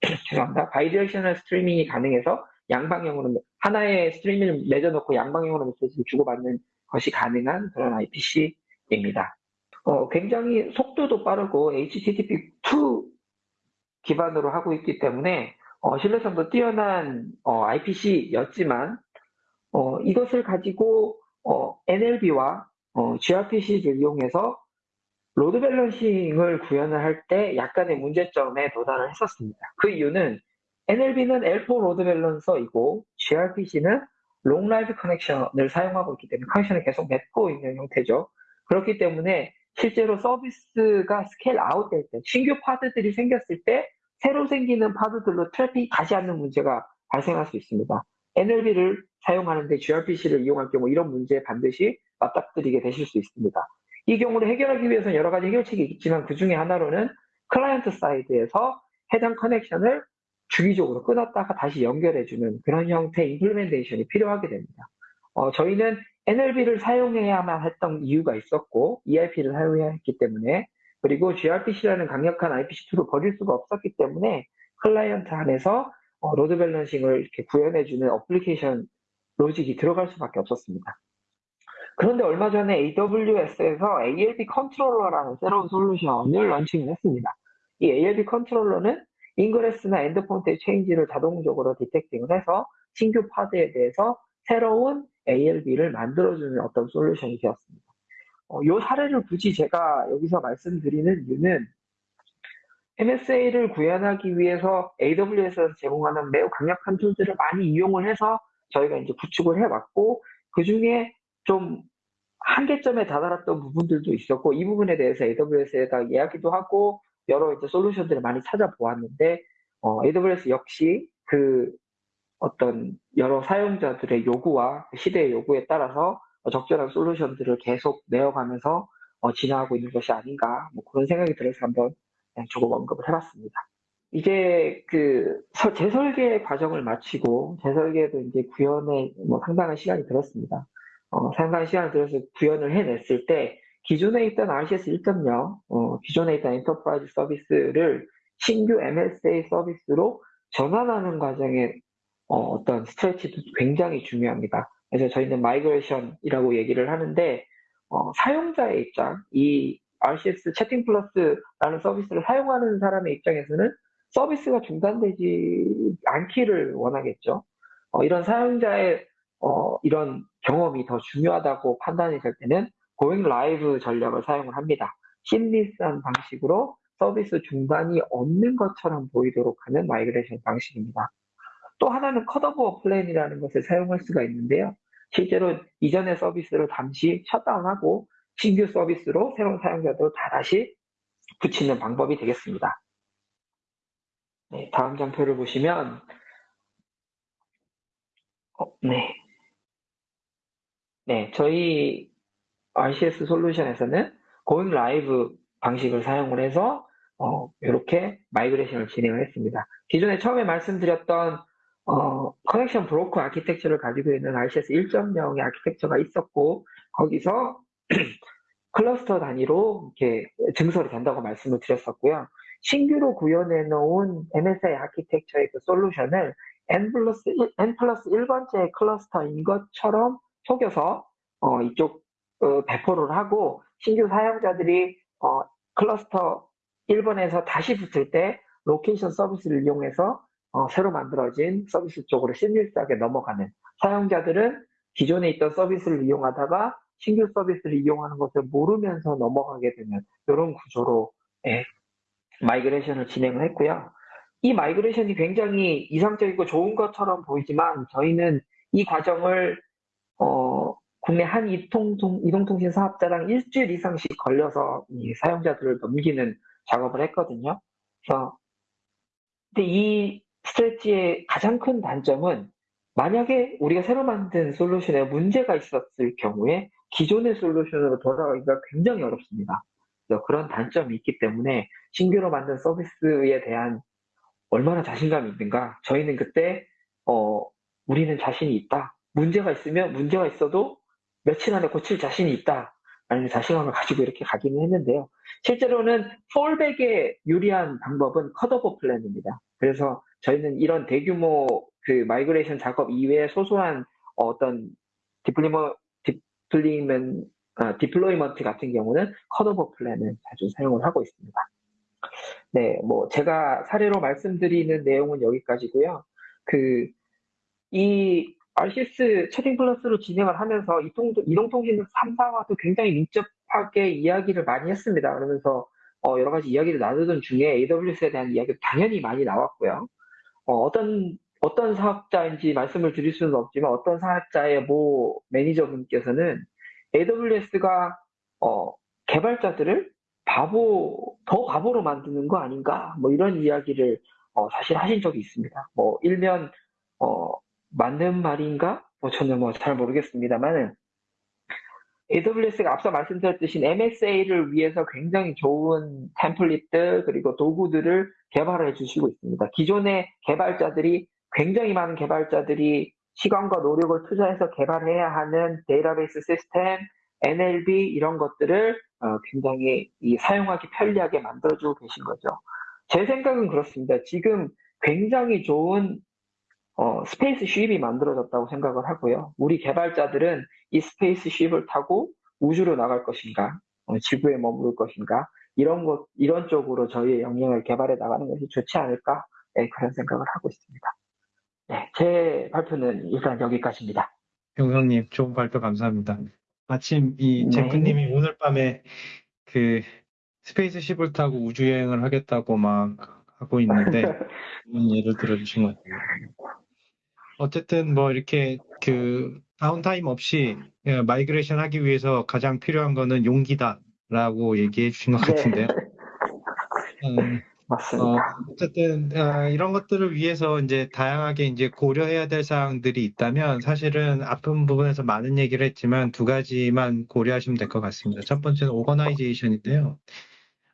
죄송합니다. bidirectional streaming이 가능해서 양방향으로 하나의 스트리밍을 맺어놓고 양방향으로 메시지를 주고받는 것이 가능한 그런 IPC입니다. 어, 굉장히 속도도 빠르고 HTTP2 기반으로 하고 있기 때문에 어, 신뢰성도 뛰어난 어, IPC였지만 어, 이것을 가지고 NLB와 gRPC를 이용해서 load balancing을 구현을 할 때 약간의 문제점에 도달을 했었습니다. 그 이유는 NLB는 L4 load balancer이고 gRPC는 long live connection을 사용하고 있기 때문에 connection을 계속 맺고 있는 형태죠. 그렇기 때문에 실제로 서비스가 scale out 될 때, 신규 pod들이 생겼을 때 새로 생기는 pod들로 트래픽이 가지 않는 문제가 발생할 수 있습니다. NLB를 사용하는데 gRPC를 이용할 경우 이런 문제에 반드시 맞닥뜨리게 되실 수 있습니다. 이 경우를 해결하기 위해서는 여러 가지 해결책이 있지만 그 중에 하나로는 client side에서 해당 connection을 주기적으로 끊었다가 다시 연결해주는 그런 형태의 implementation이 필요하게 됩니다. 어, 저희는 NLB를 사용해야만 했던 이유가 있었고 EIP를 사용해야 했기 때문에 그리고 gRPC라는 강력한 IPC 툴을 버릴 수가 없었기 때문에 클라이언트 안에서 어, load balancing을 이렇게 구현해주는 application logic이 들어갈 수밖에 없었습니다. 그런데 얼마 전에 AWS에서 ALB controller라는 새로운 솔루션을 launching을 했습니다. 이 ALB controller는 ingress나 endpoint의 change를 자동적으로 detecting을 해서 신규 pod에 대해서 새로운 ALB를 만들어주는 어떤 솔루션이 되었습니다. 어, 이 사례를 굳이 제가 여기서 말씀드리는 이유는 MSA를 구현하기 위해서 AWS에서 제공하는 매우 강력한 툴들을 많이 이용을 해서 저희가 이제 구축을 해왔고 그 중에 좀 한계점에 다다랐던 부분들도 있었고 이 부분에 대해서 AWS에다 이야기도 하고 여러 이제 솔루션들을 많이 찾아보았는데 어, AWS 역시 그 어떤 여러 사용자들의 요구와 시대의 요구에 따라서 적절한 솔루션들을 계속 내어가면서 어, 진화하고 있는 것이 아닌가 뭐 그런 생각이 들어서 한번 조금 언급을 해봤습니다. 이제 그 재설계 과정을 마치고 재설계도 이제 구현에 뭐 상당한 시간이 들었습니다. 어, 상당한 시간을 들어서 구현을 해냈을 때 기존에 있던 RCS 1.0, 어, 기존에 있던 enterprise 서비스를 신규 MSA 서비스로 전환하는 과정에 어떤 strategy도 굉장히 중요합니다. 그래서 저희는 migration이라고 얘기를 하는데 어, 사용자의 입장, 이 RCS 채팅 플러스라는 서비스를 사용하는 사람의 입장에서는 서비스가 중단되지 않기를 원하겠죠. 어, 이런 사용자의 어, 이런 경험이 더 중요하다고 판단이 될 때는 going live 전략을 사용을 합니다. seamless한 방식으로 서비스 중단이 없는 것처럼 보이도록 하는 migration 방식입니다. 또 하나는 cutover plan이라는 것을 사용할 수가 있는데요. 실제로 이전의 서비스를 잠시 shutdown하고 신규 서비스로 새로운 사용자들을 다다시 붙이는 방법이 되겠습니다. 네, 다음 장표를 보시면 어, 네. 네, 저희 RCS 솔루션에서는 going live 방식을 사용을 해서 어, 이렇게 migration을 진행을 했습니다. 기존에 처음에 말씀드렸던 어, connection broker architecture를 가지고 있는 RCS 1.0의 아키텍처가 있었고 거기서 클러스터 단위로 이렇게 증설이 된다고 말씀을 드렸었고요. 신규로 구현해 놓은 MSI 아키텍처의 그 솔루션을 N plus 1, N plus 1번째 cluster인 것처럼 속여서 어, 이쪽 어, 배포를 하고 신규 사용자들이 어, 클러스터 1번에서 다시 붙을 때 location service를 이용해서 어, 새로 만들어진 서비스 쪽으로 seamless하게 넘어가는 사용자들은 기존에 있던 서비스를 이용하다가 신규 서비스를 이용하는 것을 모르면서 넘어가게 되는 이런 구조로 예, migration을 진행을 했고요. 이 migration이 굉장히 이상적이고 좋은 것처럼 보이지만 저희는 이 과정을 어, 국내 한 이동통, 이동통신 사업자랑 일주일 이상씩 걸려서 이 사용자들을 넘기는 작업을 했거든요. 그래서 근데 이 strategy의 가장 큰 단점은 만약에 우리가 새로 만든 솔루션에 문제가 있었을 경우에 기존의 솔루션으로 돌아가기가 굉장히 어렵습니다. 그런 단점이 있기 때문에 신규로 만든 서비스에 대한 얼마나 자신감이 있는가 저희는 그때 어, 우리는 자신이 있다 문제가 있으면 문제가 있어도 며칠 안에 고칠 자신이 있다 라는 자신감을 가지고 이렇게 가기는 했는데요 실제로는 fallback에 유리한 방법은 cutover plan입니다 그래서 저희는 이런 대규모 그 migration 작업 이외에 소소한 어떤 deployment deployment 아, deployment 같은 경우는 cutover plan을 자주 사용을 하고 있습니다. 네, 뭐 제가 사례로 말씀드리는 내용은 여기까지고요. 그 이 RCS 채팅 플러스로 진행을 하면서 이동, 이동통신 3사와도 굉장히 민첩하게 이야기를 많이 했습니다. 그러면서 어, 여러 가지 이야기를 나누던 중에 AWS에 대한 이야기도 당연히 많이 나왔고요. 어떤 어떤 사업자인지 말씀을 드릴 수는 없지만 어떤 사업자의 모 매니저분께서는 AWS가 어, 개발자들을 바보 더 바보로 만드는 거 아닌가 뭐 이런 이야기를 어, 사실 하신 적이 있습니다. 뭐 일면 어, 맞는 말인가? 뭐 저는 뭐 잘 모르겠습니다만은 AWS가 앞서 말씀드렸듯이 MSA를 위해서 굉장히 좋은 템플릿들 그리고 도구들을 개발해 주시고 있습니다. 기존의 개발자들이 굉장히 많은 개발자들이 시간과 노력을 투자해서 개발해야 하는 데이터베이스 시스템, NLB 이런 것들을 어, 굉장히 사용하기 편리하게 만들어주고 계신 거죠. 제 생각은 그렇습니다. 지금 굉장히 좋은 어, spaceship이 만들어졌다고 생각을 하고요. 우리 개발자들은 이 spaceship을 타고 우주로 나갈 것인가, 어, 지구에 머무를 것인가, 이런 것, 이런 쪽으로 저희의 역량을 개발해 나가는 것이 좋지 않을까? 네, 그런 생각을 하고 있습니다. 네, 제 발표는 일단 여기까지입니다. 용성님, 좋은 발표 감사합니다. 마침 이 네. 제크님이 오늘 밤에 그 spaceship을 타고 우주여행을 하겠다고 막 하고 있는데, 예를 들어주신 것 같아요. 어쨌든 뭐 이렇게 그 downtime 없이 예, migration 하기 위해서 가장 필요한 거는 용기다라고 얘기해 주신 것 네. 같은데요. 음, 맞습니다. 어, 어쨌든 어, 이런 것들을 위해서 이제 다양하게 이제 고려해야 될 사항들이 있다면 사실은 앞은 부분에서 많은 얘기를 했지만 두 가지만 고려하시면 될 것 같습니다. 첫 번째는 organization인데요.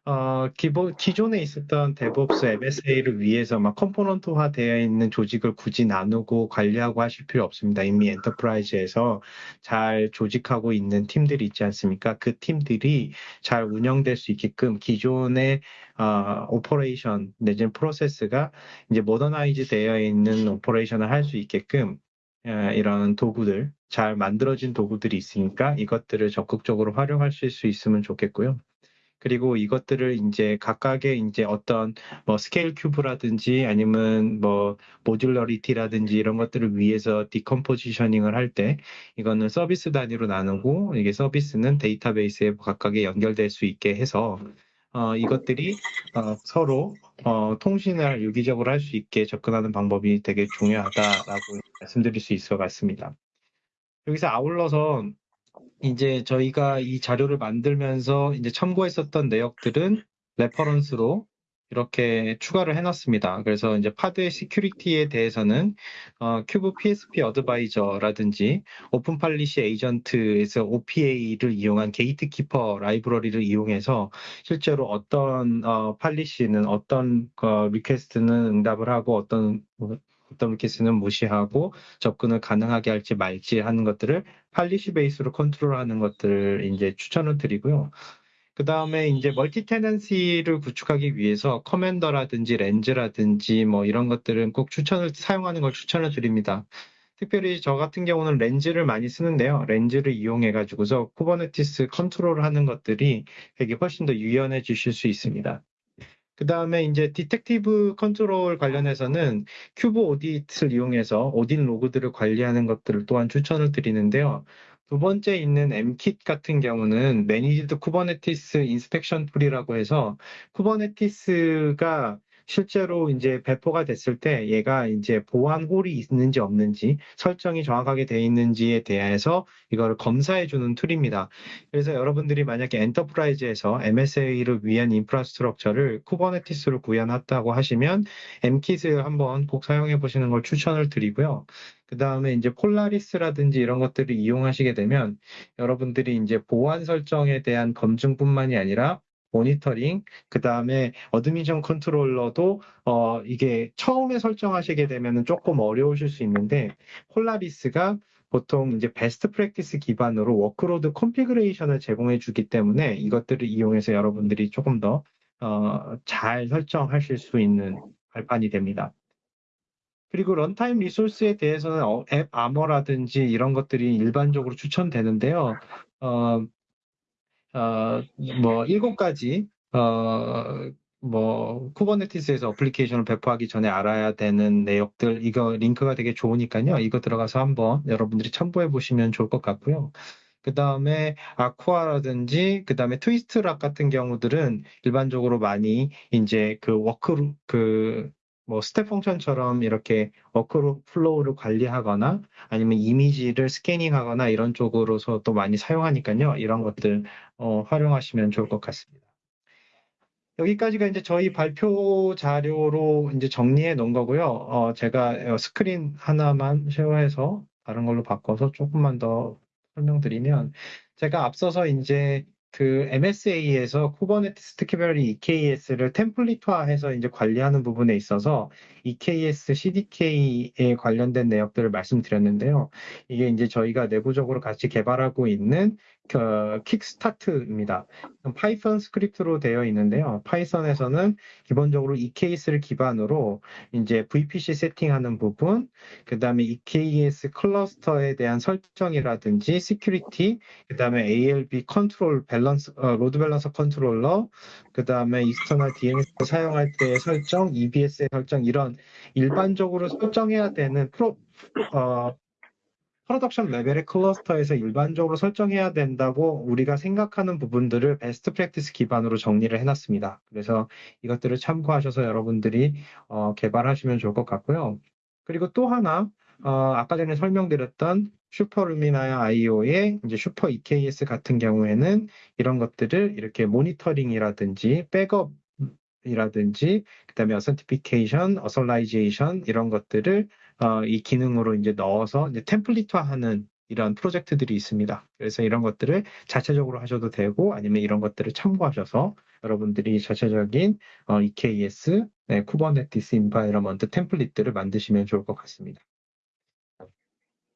어, 기본, 기존에 있었던 DevOps MSA를 위해서 막 component화 되어 있는 조직을 굳이 나누고 관리하고 하실 필요 없습니다. 이미 enterprise에서 잘 조직하고 있는 팀들이 있지 않습니까? 그 팀들이 잘 운영될 수 있게끔 기존의 어, operation 내지는 프로세스가 이제 modernize 되어 있는 operation을 할 수 있게끔 어, 이런 도구들, 잘 만들어진 도구들이 있으니까 이것들을 적극적으로 활용하실 수 있으면 좋겠고요. 그리고 이것들을 이제 각각의 이제 어떤 뭐 scale cube라든지 아니면 뭐 modularity라든지 이런 것들을 위해서 decompositioning을 할 때 이거는 서비스 단위로 나누고 이게 서비스는 데이터베이스에 각각에 연결될 수 있게 해서 어, 이것들이 어, 서로 어, 통신을 유기적으로 할 수 있게 접근하는 방법이 되게 중요하다라고 말씀드릴 수것 같습니다. 여기서 아울러서 이제 저희가 이 자료를 만들면서 이제 첨부했었던 내역들은 reference로 이렇게 추가를 해놨습니다. 그래서 이제 pod의 security에 대해서는 어, kube PSP advisor라든지 Open Policy Agent에서 OPA를 이용한 Gatekeeper 라이브러리를 이용해서 실제로 어떤 어, policy는 어떤 어, request는 응답을 하고 어떤 어떤 request는 무시하고 접근을 가능하게 할지 말지 하는 것들을 policy base로 컨트롤하는 것들을 이제 추천을 드리고요. 그 다음에 이제 multi tenancy를 구축하기 위해서 Commander라든지 Lens라든지 뭐 이런 것들은 꼭 추천을 사용하는 걸 추천을 드립니다. 특별히 저 같은 경우는 Lens를 많이 쓰는데요. Lens를 이용해 가지고서 Kubernetes 컨트롤을 하는 것들이 되게 훨씬 더 유연해 지실 수 있습니다. 그 다음에 이제 detective 컨트롤 관련해서는 kube audit를 이용해서 audit 로그들을 관리하는 것들을 또한 추천을 드리는데요. 두 번째 있는 MKit 같은 경우는 Managed Kubernetes Inspection Tool이라고 해서 Kubernetes가 실제로 이제 배포가 됐을 때 얘가 이제 보안 hole이 있는지 없는지 설정이 정확하게 되어 있는지에 대해서 이거를 검사해 주는 tool입니다. 그래서 여러분들이 만약에 enterprise에서 MSA를 위한 infrastructure를 Kubernetes로 구현했다고 하시면 MKit을 한번 꼭 사용해 보시는 걸 추천을 드리고요. 그 다음에 이제 Polaris라든지 이런 것들을 이용하시게 되면 여러분들이 이제 보안 설정에 대한 검증뿐만이 아니라 모니터링, 그 다음에 admission controller도 어 이게 처음에 설정하시게 되면 조금 어려우실 수 있는데 Polaris가 보통 이제 best practice 기반으로 workload configuration을 제공해 주기 때문에 이것들을 이용해서 여러분들이 조금 더 어, 잘 설정하실 수 있는 발판이 됩니다. 그리고 runtime resource에 대해서는 어, AppArmor라든지 이런 것들이 일반적으로 추천되는데요. 어, 어, 뭐 일곱 가지 어, 뭐 Kubernetes에서 application을 배포하기 전에 알아야 되는 내역들 이거 링크가 되게 좋으니까요. 이거 들어가서 한번 여러분들이 첨부해 보시면 좋을 것 같고요. 그 다음에 Aqua라든지 그 다음에 Twistlock 같은 경우들은 일반적으로 많이 이제 그 work 그 뭐 Step Function처럼 이렇게 workflow를 관리하거나 아니면 이미지를 scanning하거나 이런 쪽으로서 또 많이 사용하니까요. 이런 것들 어, 활용하시면 좋을 것 같습니다. 여기까지가 이제 저희 발표 자료로 이제 정리해 놓은 거고요. 어, 제가 스크린 하나만 쉐어해서 다른 걸로 바꿔서 조금만 더 설명드리면 제가 앞서서 이제 그 MSA에서 Kubernetes 특별히 EKS를 template화해서 이제 관리하는 부분에 있어서 EKS CDK에 관련된 내역들을 말씀드렸는데요. 이게 이제 저희가 내부적으로 같이 개발하고 있는 그 kickstart입니다. Python 스크립트로 되어 있는데요. Python에서는 기본적으로 EKS를 기반으로 이제 VPC 세팅하는 부분, 그 다음에 EKS cluster에 대한 설정이라든지 security, 그 다음에 ALB 컨트롤 밸런스, 어, load balancer controller, 그 다음에 external DNS 사용할 때의 설정, EBS의 설정 이런 일반적으로 설정해야 되는 프로 어, production 레벨의 cluster에서 일반적으로 설정해야 된다고 우리가 생각하는 부분들을 best practice 기반으로 정리를 해놨습니다. 그래서 이것들을 참고하셔서 여러분들이 어, 개발하시면 좋을 것 같고요. 그리고 또 하나 어, 아까 전에 설명드렸던 Superluminar IO의 이제 super EKS 같은 경우에는 이런 것들을 이렇게 모니터링이라든지 백업 이라든지 그다음에 authentication, authorization 이런 것들을 어, 이 기능으로 이제 넣어서 이제 템플릿화하는 이런 프로젝트들이 있습니다. 그래서 이런 것들을 자체적으로 하셔도 되고 아니면 이런 것들을 참고하셔서 여러분들이 자체적인 어, EKS, 네, Kubernetes environment 템플릿들을 만드시면 좋을 것 같습니다.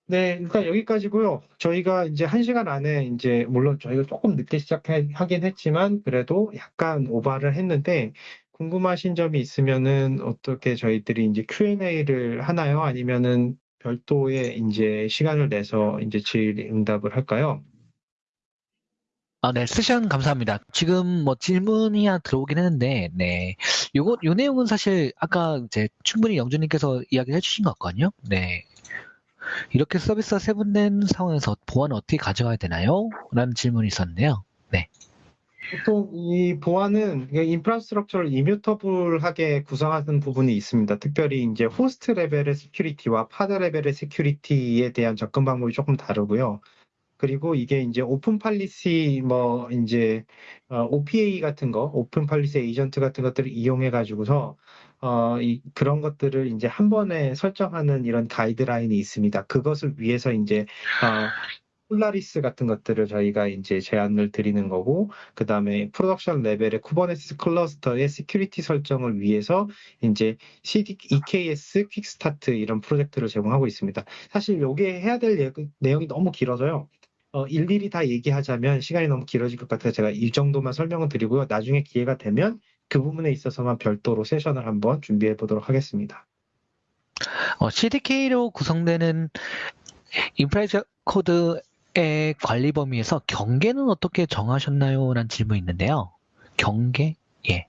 네, 일단 여기까지고요. 저희가 이제 한 시간 안에 이제 물론 저희가 조금 늦게 시작하긴 했지만 그래도 약간 오바를 했는데 궁금하신 점이 있으면은 어떻게 저희들이 이제 Q&A를 하나요? 아니면은 별도의 이제 시간을 내서 이제 질의 응답을 할까요? 아, 네, 세션 감사합니다. 지금 뭐 질문이 하나 들어오긴 했는데, 네. 요거, 요 내용은 사실 아까 이제 충분히 영주님께서 이야기를 해주신 것 같거든요. 네. 이렇게 서비스가 세분된 상황에서 보안을 어떻게 가져가야 되나요? 라는 질문이 있었는데요. 네. 보통 이 보안은 infrastructure를 immutable하게 구성하는 부분이 있습니다. 특별히 이제 호스트 레벨의 security와 pod 레벨의 security에 대한 접근 방법이 조금 다르고요. 그리고 이게 이제 open policy 뭐 이제 어, OPA 같은 거, Open Policy Agent 같은 것들을 이용해 가지고서 어, 이, 그런 것들을 이제 한 번에 설정하는 이런 가이드라인이 있습니다. 그것을 위해서 이제 어, Polaris 같은 것들을 저희가 이제 제안을 드리는 거고, 그 다음에 production 레벨의 Kubernetes 클러스터의 security 설정을 위해서 이제 CDK EKS Quickstart 이런 프로젝트를 제공하고 있습니다. 사실 요게 해야 될 내용이 너무 길어서요. 어, 일일이 다 얘기하자면 시간이 너무 길어질 것 같아서 제가 이 정도만 설명을 드리고요. 나중에 기회가 되면 그 부분에 있어서만 별도로 세션을 한번 준비해 보도록 하겠습니다. 어, CDK로 구성되는 infra as code의 관리 범위에서 경계는 어떻게 정하셨나요? 라는 질문이 있는데요. 경계? 예.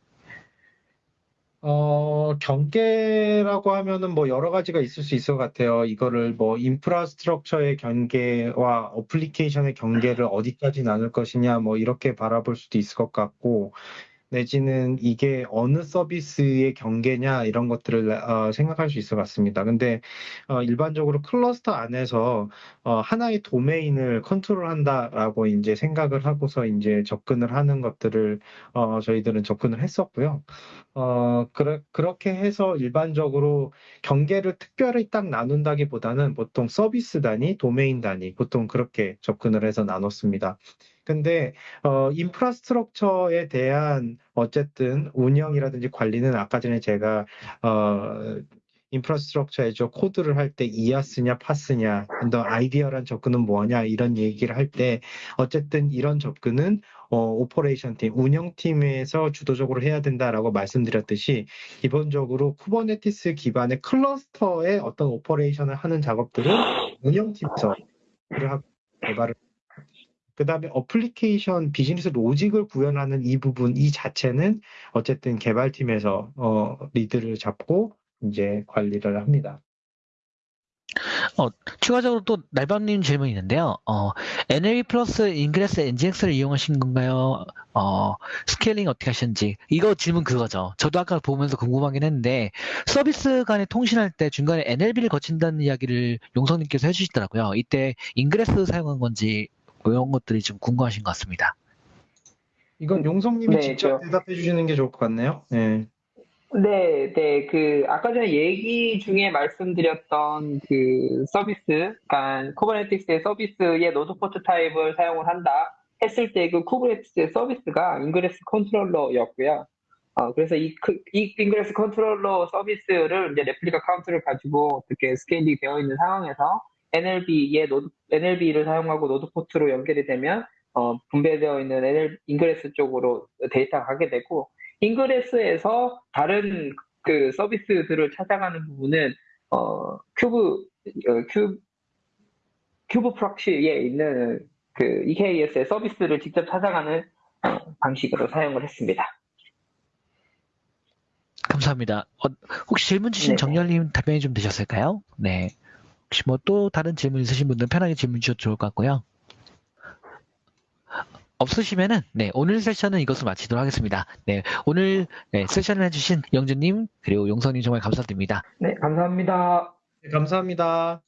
어, 경계라고 하면은 뭐 여러 가지가 있을 수 있을 것 같아요. 이거를 뭐 infrastructure의 경계와 어플리케이션의 경계를 어디까지 나눌 것이냐 뭐 이렇게 바라볼 수도 있을 것 같고 내지는 이게 어느 서비스의 경계냐 이런 것들을 어, 생각할 수 있을 것 같습니다. 근데 어, 일반적으로 클러스터 안에서 어, 하나의 도메인을 컨트롤한다라고 이제 생각을 하고서 이제 접근을 하는 것들을 어, 저희들은 접근을 했었고요. 어, 그래, 그렇게 해서 일반적으로 경계를 특별히 딱 나눈다기보다는 보통 서비스 단위, 도메인 단위 보통 그렇게 접근을 해서 나눴습니다. 근데 어, 인프라스트럭처에 대한 어쨌든 운영이라든지 관리는 아까 전에 제가 어, 인프라스트럭처에죠 코드를 할 때 이아스냐 파스냐 너 아이디어란 접근은 뭐냐 이런 얘기를 할 때 어쨌든 이런 접근은 어, operation 팀 운영팀에서 주도적으로 해야 된다라고 말씀드렸듯이 기본적으로 Kubernetes 기반의 클러스터의 어떤 operation을 하는 작업들은 운영팀에서 개발을 그 다음에 어플리케이션 비즈니스 로직을 구현하는 이 부분, 이 자체는 어쨌든 개발팀에서 어, 리드를 잡고 이제 관리를 합니다. 어, 추가적으로 또 날밤님 질문이 있는데요. 어, NLB 플러스 ingress NGINX를 이용하신 건가요? 어, scaling 어떻게 하셨는지. 이거 질문 그거죠. 저도 아까 보면서 궁금하긴 했는데, 서비스 간에 통신할 때 중간에 NLB를 거친다는 이야기를 용성님께서 해주시더라고요. 이때 ingress 사용한 건지 뭐 이런 것들이 좀 궁금하신 것 같습니다. 이건 용성님이 네, 직접 저- 대답해 주시는 게 좋을 것 같네요. 네. 네, 네, 그, 아까 전에 얘기 중에 말씀드렸던 그 서비스, 그러니까 Kubernetes의 서비스의 node port 타입을 사용을 한다 했을 때 그 Kubernetes의 서비스가 ingress controller였고요. 어, 그래서 이, 그, 이 ingress controller 서비스를 이제 replica count를 가지고 어떻게 scaling 되어 있는 상황에서 NLB의 node, NLB를 사용하고 node port로 연결이 되면 어, 분배되어 있는 NL ingress 쪽으로 데이터가 가게 되고 ingress에서 다른 그 서비스들을 찾아가는 부분은 어, kube 어, 큐 kube proxy에 있는 그 EKS의 서비스를 직접 찾아가는 어, 방식으로 사용을 했습니다. 감사합니다. 어, 혹시 질문 주신 네네. 정렬님 답변이 좀 되셨을까요? 네. 혹시 뭐 또 다른 질문 있으신 분들은 편하게 질문 주셔도 좋을 것 같고요. 없으시면은 네 오늘 세션은 이것으로 마치도록 하겠습니다. 네 오늘 네, 세션을 해주신 영준님 그리고 용선님 정말 감사드립니다. 네, 감사합니다. 네, 감사합니다.